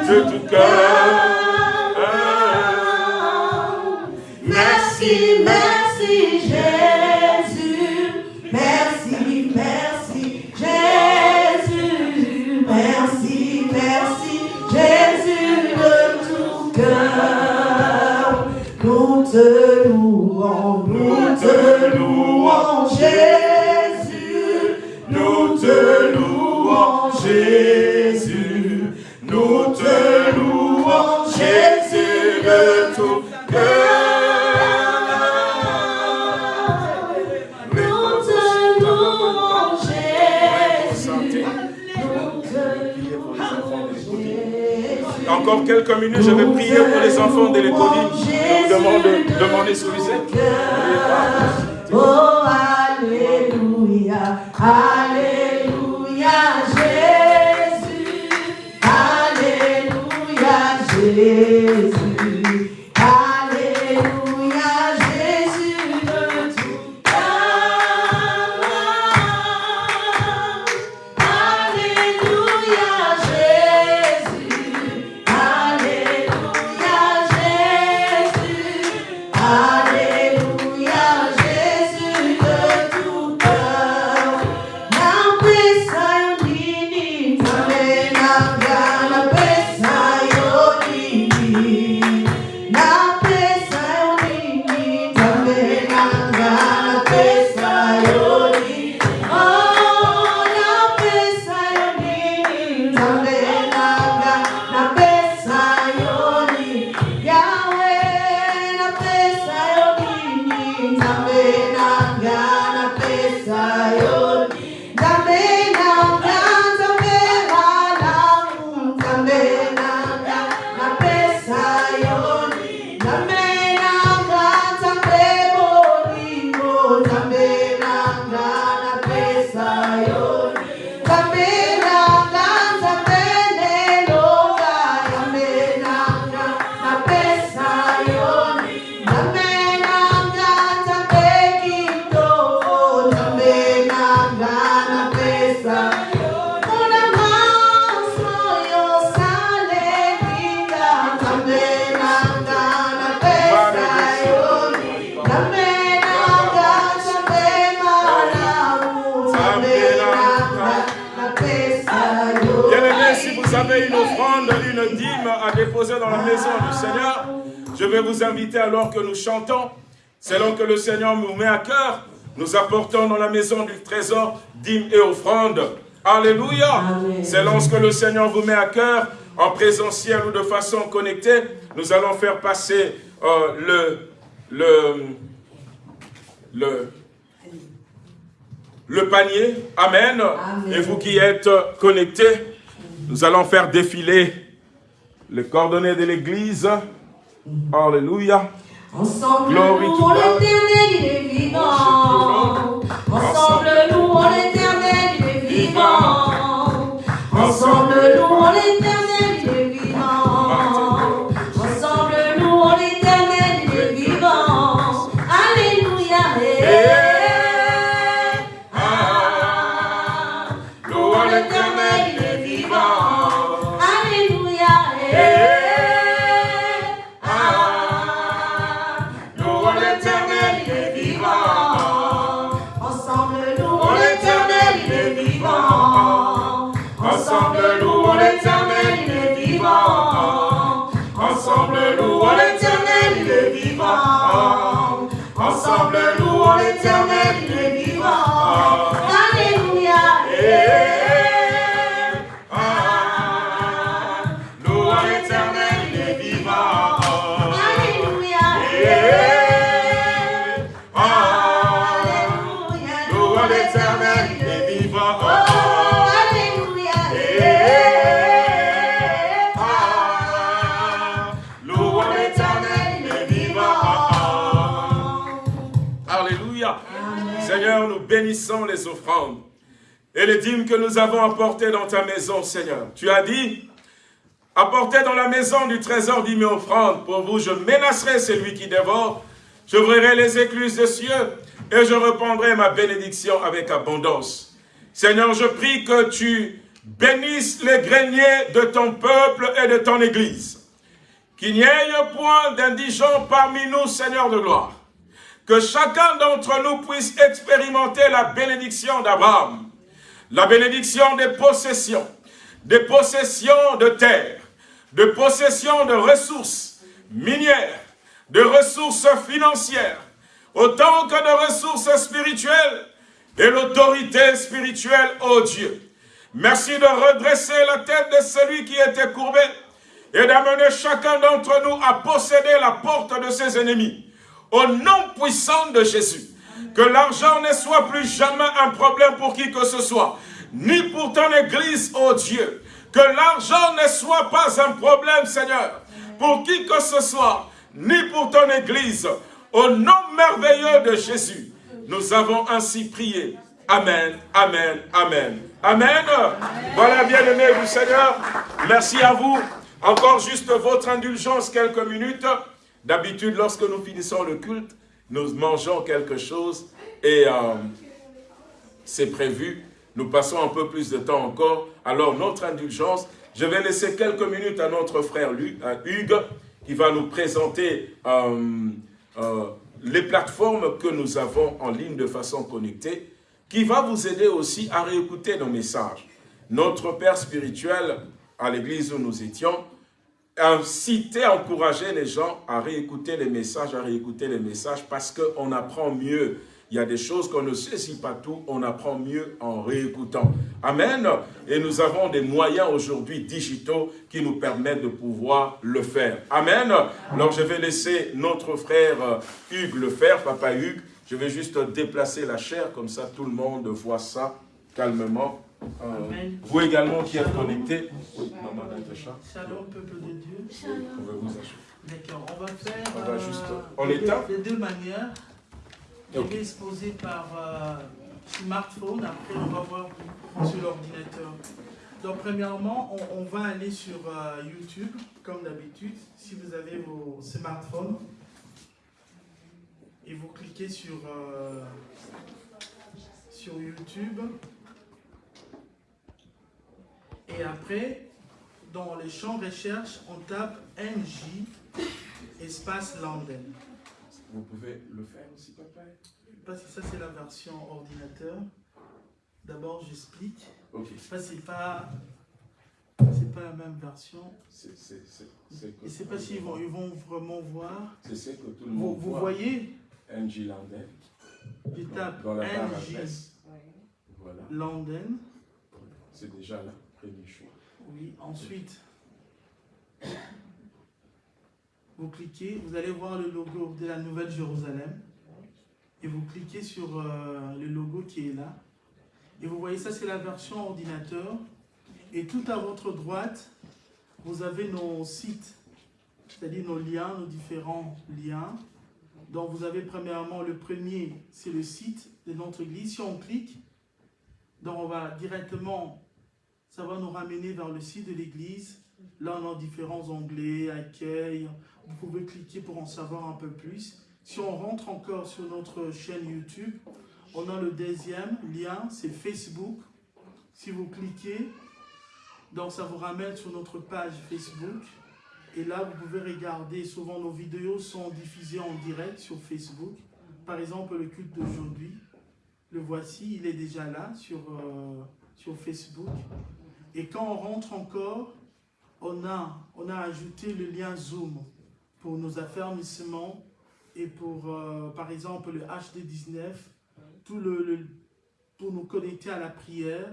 de tout cœur. Encore quelques minutes, je vais prier pour les enfants de l'école. Je vous demande de demander ce que le Seigneur nous met à cœur, nous apportons dans la maison du trésor dîme et offrande. Alléluia. Amen. Selon ce que le Seigneur vous met à cœur, en présentiel ou de façon connectée, nous allons faire passer euh, le, le, le, le panier. Amen. Amen. Et vous qui êtes connectés, nous allons faire défiler les coordonnées de l'Église. Alléluia. Ensemble, nous, l'éternel, il est vivant. Ensemble, nous, l'éternel, il est vivant. Ensemble, nous, l'éternel, les offrandes et les dîmes que nous avons apportées dans ta maison, Seigneur. Tu as dit, apportez dans la maison du trésor dîmes offrandes. Pour vous, je menacerai celui qui dévore. J'ouvrirai les écluses des cieux et je reprendrai ma bénédiction avec abondance. Seigneur, je prie que tu bénisses les greniers de ton peuple et de ton Église. Qu'il n'y ait point d'indigents parmi nous, Seigneur de gloire. Que chacun d'entre nous puisse expérimenter la bénédiction d'Abraham, la bénédiction des possessions, des possessions de terre, de possessions de ressources minières, de ressources financières, autant que de ressources spirituelles et l'autorité spirituelle, ô Dieu. Merci de redresser la tête de celui qui était courbé et d'amener chacun d'entre nous à posséder la porte de ses ennemis. Au nom puissant de Jésus, que l'argent ne soit plus jamais un problème pour qui que ce soit, ni pour ton Église, ô Dieu. Que l'argent ne soit pas un problème, Seigneur, pour qui que ce soit, ni pour ton Église. Au nom merveilleux de Jésus, nous avons ainsi prié. Amen, Amen, Amen. Amen. Voilà, bien-aimés du Seigneur. Merci à vous. Encore juste votre indulgence, quelques minutes. D'habitude, lorsque nous finissons le culte, nous mangeons quelque chose et euh, c'est prévu. Nous passons un peu plus de temps encore. Alors, notre indulgence, je vais laisser quelques minutes à notre frère Hugues qui va nous présenter euh, euh, les plateformes que nous avons en ligne de façon connectée qui va vous aider aussi à réécouter nos messages. Notre Père spirituel, à l'église où nous étions, incité, encourager les gens à réécouter les messages, à réécouter les messages, parce qu'on apprend mieux. Il y a des choses qu'on ne saisit pas tout, on apprend mieux en réécoutant. Amen. Et nous avons des moyens aujourd'hui digitaux qui nous permettent de pouvoir le faire. Amen. Alors je vais laisser notre frère Hugues le faire, papa Hugues, je vais juste déplacer la chair, comme ça tout le monde voit ça calmement. Euh, vous également qui êtes connectés. Oui, maman Shalom, peuple de Dieu. On va vous D'accord, on va faire on va juste, en état. de deux manières. Je vais exposer par euh, smartphone, après on va voir sur l'ordinateur. Donc premièrement, on, va aller sur euh, YouTube, comme d'habitude, si vous avez vos smartphones et vous cliquez sur, euh, sur YouTube. Et après, dans les champs recherche, on tape NJ espace Landen. Vous pouvez le faire aussi, papa Parce que ça, c'est la version ordinateur. D'abord, j'explique. Ok. C'est pas c'est pas la même version. C'est Je ne sais pas s'ils vont, ils vont vraiment voir. C'est ce que tout le monde vous, Vous voyez? NJ Landen. Je tape NJ voilà. Landen. C'est déjà le Oui, ensuite, vous cliquez, vous allez voir le logo de la Nouvelle Jérusalem. Et vous cliquez sur euh, le logo qui est là. Et vous voyez, ça c'est la version ordinateur. Et tout à votre droite, vous avez nos sites, c'est-à-dire nos liens, nos différents liens. Donc vous avez premièrement le premier, c'est le site de notre église. Si on clique, donc on va directement, ça va nous ramener vers le site de l'église. Là on a différents onglets, accueil. Vous pouvez cliquer pour en savoir un peu plus. Si on rentre encore sur notre chaîne YouTube, on a le deuxième lien, c'est Facebook. Si vous cliquez, donc ça vous ramène sur notre page Facebook. Et là, vous pouvez regarder, souvent nos vidéos sont diffusées en direct sur Facebook. Par exemple, le culte d'aujourd'hui, le voici, il est déjà là sur, euh, sur Facebook. Et quand on rentre encore, on a, on a ajouté le lien Zoom pour nos affermissements et pour, euh, par exemple, le HD19, tout le, pour nous connecter à la prière.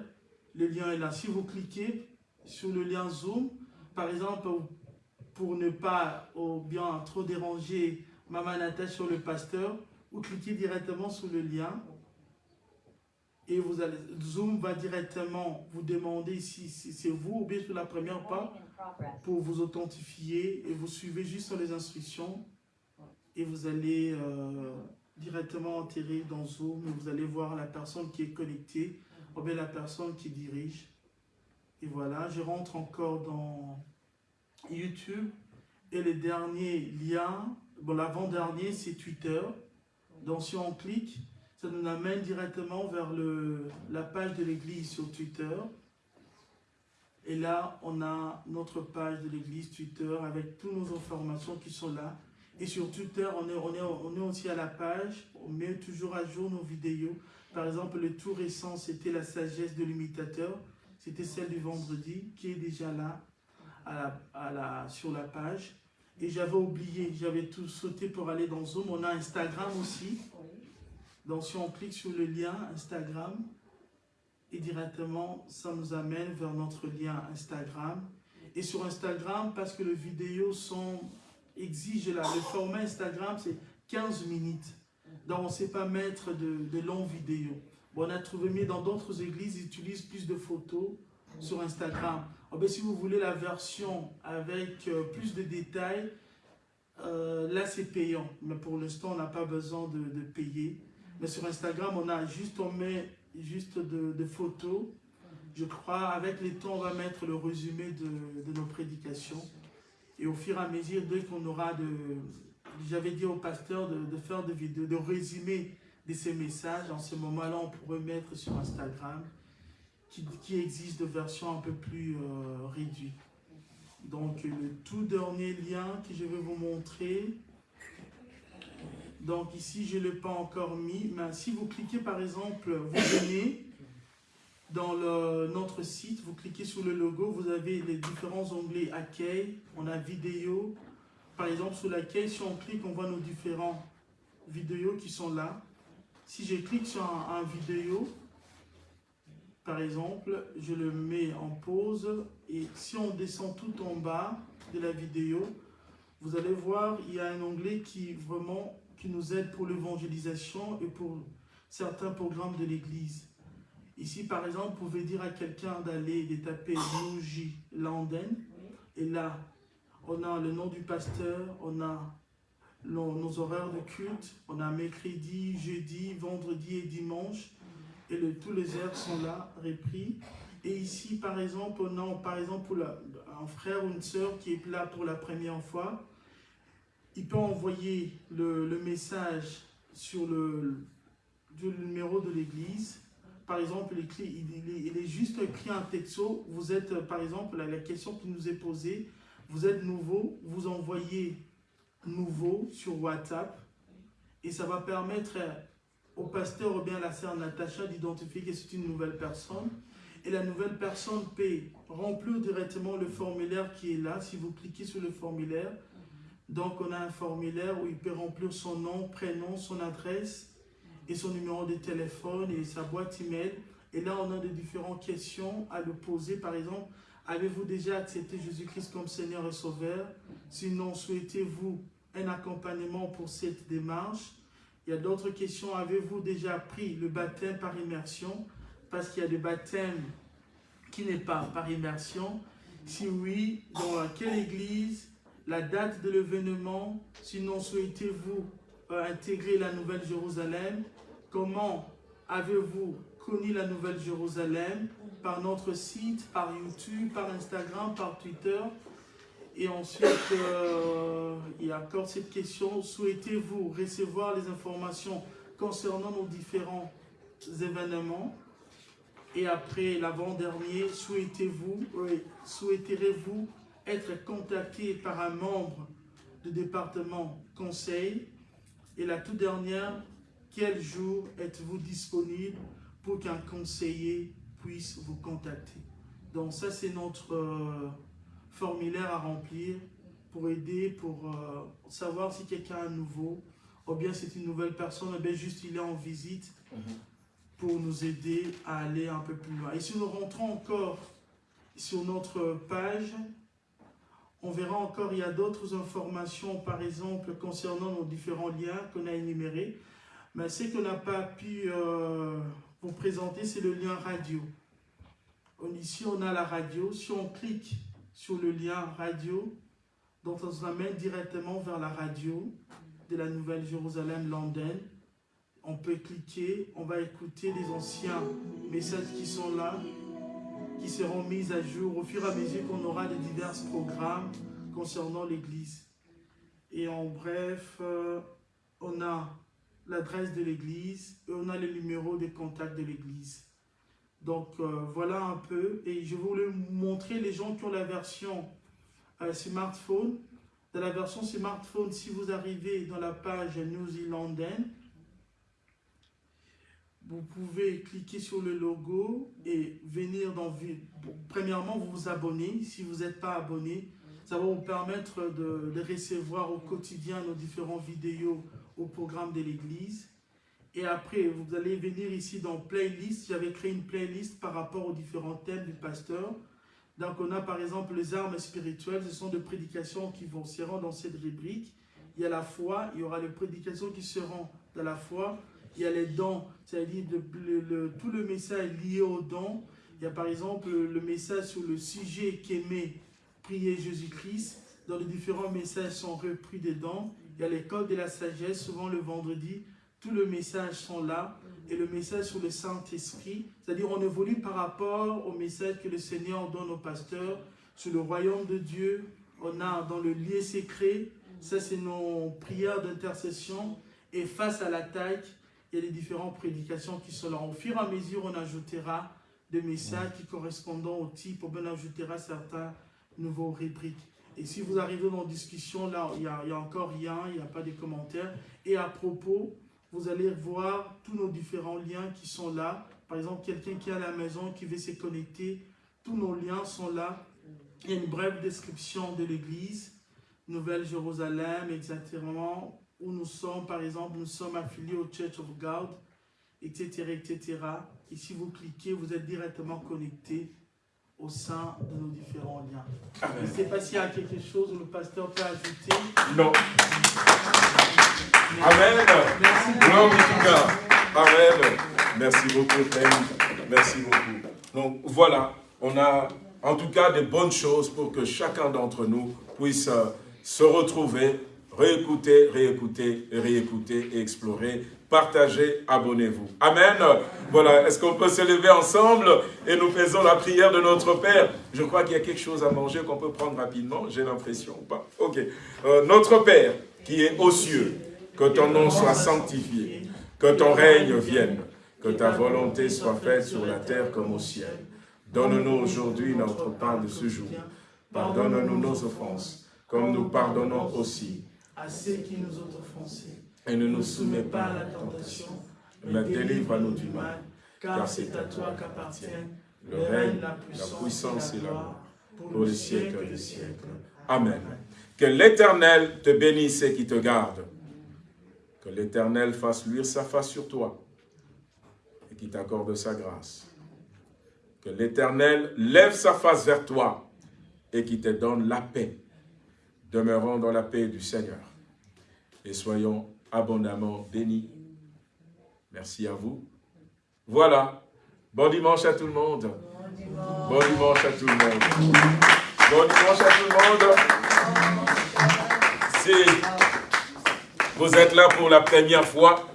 Le lien est là. Si vous cliquez sur le lien Zoom, par exemple, pour ne pas ou bien trop déranger Maman Natacha sur le pasteur, vous cliquez directement sur le lien et vous allez, Zoom va directement vous demander si, c'est vous ou bien sur la première part pour vous authentifier et vous suivez juste les instructions et vous allez, euh, directement enterré dans Zoom et vous allez voir la personne qui est connectée ou bien la personne qui dirige. Et voilà, je rentre encore dans YouTube et le dernier lien, bon l'avant-dernier c'est Twitter. Donc si on clique, ça nous amène directement vers le, la page de l'église sur Twitter. Et là, on a notre page de l'église Twitter avec toutes nos informations qui sont là. Et sur Twitter, on est, on, est, on est aussi à la page, on met toujours à jour nos vidéos. Par exemple, le tout récent, c'était la sagesse de l'imitateur. C'était celle du vendredi qui est déjà là à la, sur la page. Et j'avais oublié, j'avais tout sauté pour aller dans Zoom. On a Instagram aussi. Donc si on clique sur le lien Instagram, et directement, ça nous amène vers notre lien Instagram. Et sur Instagram, parce que les vidéos sont, exigent, là, le format Instagram, c'est 15 minutes. Donc, on ne sait pas mettre de, de longues vidéos. Bon, on a trouvé mieux dans d'autres églises, ils utilisent plus de photos sur Instagram. Oh, ben, si vous voulez la version avec euh, plus de détails, euh, là c'est payant. Mais pour l'instant, on n'a pas besoin de, payer. Mais sur Instagram, on a juste, on met juste de, photos. Je crois, avec les temps, on va mettre le résumé de, de nos prédications. Et au fur et à mesure, dès qu'on aura de... J'avais dit au pasteur de, faire des vidéos, de résumer de ces messages. En ce moment-là, on pourrait mettre sur Instagram qui, qui existe de version un peu plus euh, réduite. Donc, le tout dernier lien que je vais vous montrer. Donc, ici, je ne l'ai pas encore mis. Mais si vous cliquez, par exemple, vous venez dans notre site, vous cliquez sur le logo, vous avez les différents onglets accueil, on a vidéo. Par exemple, sur l'accueil, si on clique, on voit nos différents vidéos qui sont là. Si je clique sur un vidéo, par exemple, je le mets en pause et si on descend tout en bas de la vidéo, vous allez voir, il y a un onglet qui vraiment qui nous aide pour l'évangélisation et pour certains programmes de l'Église. Ici, par exemple, vous pouvez dire à quelqu'un d'aller de taper Nouji Landen. Et là, on a le nom du pasteur, on a nos horaires de culte, on a mercredi, jeudi, vendredi et dimanche. Et tous les heures sont là, repris. Et ici, par exemple, on a par exemple pour un frère ou une sœur qui est là pour la première fois. Il peut envoyer le, message sur le, numéro de l'église par exemple, il, est juste écrit un texto. Vous êtes, par exemple, la, question qui nous est posée, vous êtes nouveau, vous envoyez nouveau sur WhatsApp et ça va permettre au pasteur ou bien à la sœur Natacha d'identifier que c'est une nouvelle personne. Et la nouvelle personne peut remplir directement le formulaire qui est là. Si vous cliquez sur le formulaire, donc on a un formulaire où il peut remplir son nom, prénom, son adresse, et son numéro de téléphone et sa boîte email. Et là, on a de différentes questions à lui poser. Par exemple, avez-vous déjà accepté Jésus-Christ comme Seigneur et Sauveur? Sinon, souhaitez-vous un accompagnement pour cette démarche? Il y a d'autres questions. Avez-vous déjà pris le baptême par immersion? Parce qu'il y a des baptêmes qui n'est pas par immersion. Si oui, dans quelle église? La date de l'événement Sinon, souhaitez-vous intégrer la Nouvelle Jérusalem? Comment avez-vous connu la Nouvelle Jérusalem? Par notre site, par YouTube, par Instagram, par Twitter. Et ensuite, euh, il y a encore cette question, souhaitez-vous recevoir les informations concernant nos différents événements? Et après, l'avant-dernier, souhaitez-vous, souhaiterez-vous être contacté par un membre du département conseil Et la toute dernière, quel jour êtes-vous disponible pour qu'un conseiller puisse vous contacter? Donc ça, c'est notre euh, formulaire à remplir pour aider, pour euh, savoir si quelqu'un est nouveau, ou bien c'est une nouvelle personne, ou bien juste il est en visite, mhm. pour nous aider à aller un peu plus loin. Et si nous rentrons encore sur notre page, on verra encore, il y a d'autres informations, par exemple, concernant nos différents liens qu'on a énumérés. Mais ce qu'on n'a pas pu euh, vous présenter, c'est le lien radio. Ici, on a la radio. Si on clique sur le lien radio, donc on se ramène directement vers la radio de la Nouvelle Jérusalem London. on peut cliquer, on va écouter les anciens messages qui sont là, qui seront mis à jour au fur et à mesure qu'on aura les divers programmes concernant l'Église. Et en bref, euh, on a l'adresse de l'Église et on a le numéro de contact de l'Église. Donc euh, voilà un peu. Et je voulais montrer les gens qui ont la version euh, smartphone. Dans la version smartphone, si vous arrivez dans la page New Zealandaise, vous pouvez cliquer sur le logo et venir dans... Premièrement, vous vous abonnez. Si vous n'êtes pas abonné, ça va vous permettre de, recevoir au quotidien nos différentes vidéos au programme de l'Église. Et après, vous allez venir ici dans Playlist. J'avais créé une playlist par rapport aux différents thèmes du pasteur. Donc, on a par exemple les armes spirituelles. Ce sont des prédications qui vont seront dans cette rubrique. Il y a la foi. Il y aura les prédications qui seront dans la foi il y a les dons, c'est-à-dire tout le message lié aux dons. Il y a par exemple le, message sur le sujet qu'aimait prier Jésus-Christ. Dans les différents messages sont repris dedans. Il y a l'école de la sagesse, souvent le vendredi. Tous les messages sont là. Et le message sur le Saint-Esprit, c'est-à-dire on évolue par rapport au message que le Seigneur donne aux pasteurs sur le royaume de Dieu. On a dans le lieu secret, ça c'est nos prières d'intercession. Et face à l'attaque, il y a les différentes prédications qui sont là. Au fur et à mesure, on ajoutera des messages qui correspondent au type, on ajoutera certains nouveaux rubriques. Et si vous arrivez dans la discussion, là, il n'y a, encore rien, il n'y a pas de commentaires. Et à propos, vous allez voir tous nos différents liens qui sont là. Par exemple, quelqu'un qui est à la maison, qui veut se connecter, tous nos liens sont là. Il y a une brève description de l'église, Nouvelle-Jérusalem, exactement, où nous sommes, par exemple, nous sommes affiliés au Church of God, etc., etc. Et si vous cliquez, vous êtes directement connecté au sein de nos différents liens. Je ne sais pas s'il y a quelque chose où le pasteur peut ajouter. Non. Amen. Merci. Amen. Merci beaucoup, Merci beaucoup. Donc voilà, on a en tout cas des bonnes choses pour que chacun d'entre nous puisse euh, se retrouver réécoutez, réécoutez, réécoutez et explorez. Partagez, abonnez-vous. Amen. Voilà, est-ce qu'on peut se lever ensemble et nous faisons la prière de notre Père? Je crois qu'il y a quelque chose à manger qu'on peut prendre rapidement, j'ai l'impression ou pas Ok. Euh, notre Père qui est aux cieux, que ton nom soit sanctifié, que ton règne vienne, que ta volonté soit faite sur la terre comme au ciel. Donne-nous aujourd'hui notre pain de ce jour. Pardonne-nous nos offenses, comme nous pardonnons aussi à ceux qui nous ont offensés. Et ne nous soumets pas à la tentation, mais délivre-nous du mal, car c'est à toi qu'appartiennent le règne, la puissance et la gloire, pour les siècles des siècles. Amen. Que l'Éternel te bénisse et qui te garde. Que l'Éternel fasse luire sa face sur toi et qui t'accorde sa grâce. Que l'Éternel lève sa face vers toi et qui te donne la paix. Demeurons dans la paix du Seigneur et soyons abondamment bénis. Merci à vous. Voilà. Bon dimanche à tout le monde. Bon dimanche, à tout le monde. Bon dimanche à tout le monde. Si vous êtes là pour la première fois,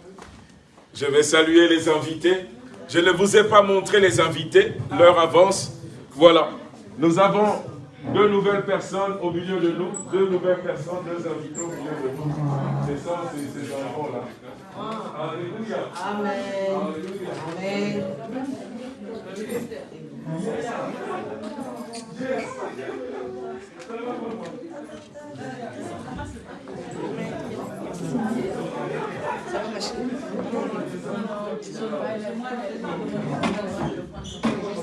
je vais saluer les invités. Je ne vous ai pas montré les invités, leur avance. Voilà. Nous avons deux nouvelles personnes au milieu de nous, deux nouvelles personnes, deux invités au milieu de nous. C'est ça, c'est ces enfants-là. Alléluia. Amen. Alléluia. Amen. Ça va, ma chérie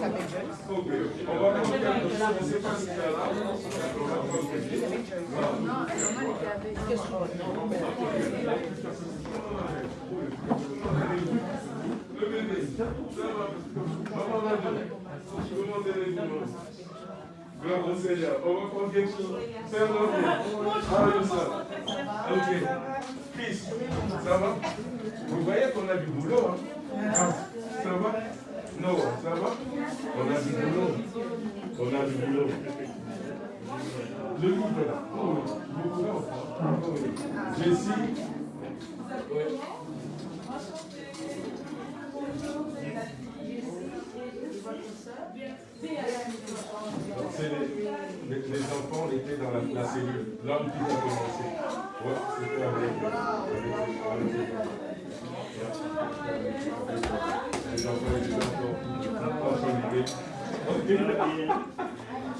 On va. Ok. Ça va? Vous voyez qu'on a du boulot. Hein? Ça va? Non, ça va On a du boulot. On a du boulot. Le livre là. Oh oui. Beaucoup là. Oh. Jessie. Oui. Les, les, enfants étaient dans la, la cellule. L'homme qui a commencé. Ouais, c'était avec, avec,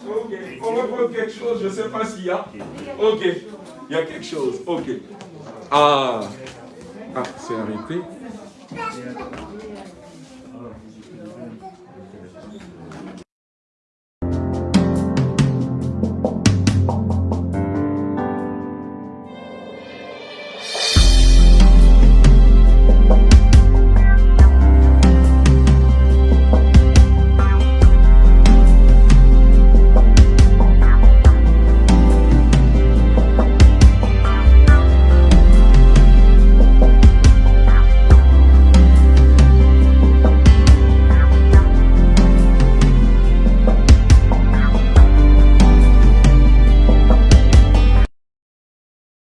Ok. On va prendre quelque chose, je ne sais pas s'il y a. Ok. Il y a quelque chose. Ok. Ah. Ah, c'est arrêté.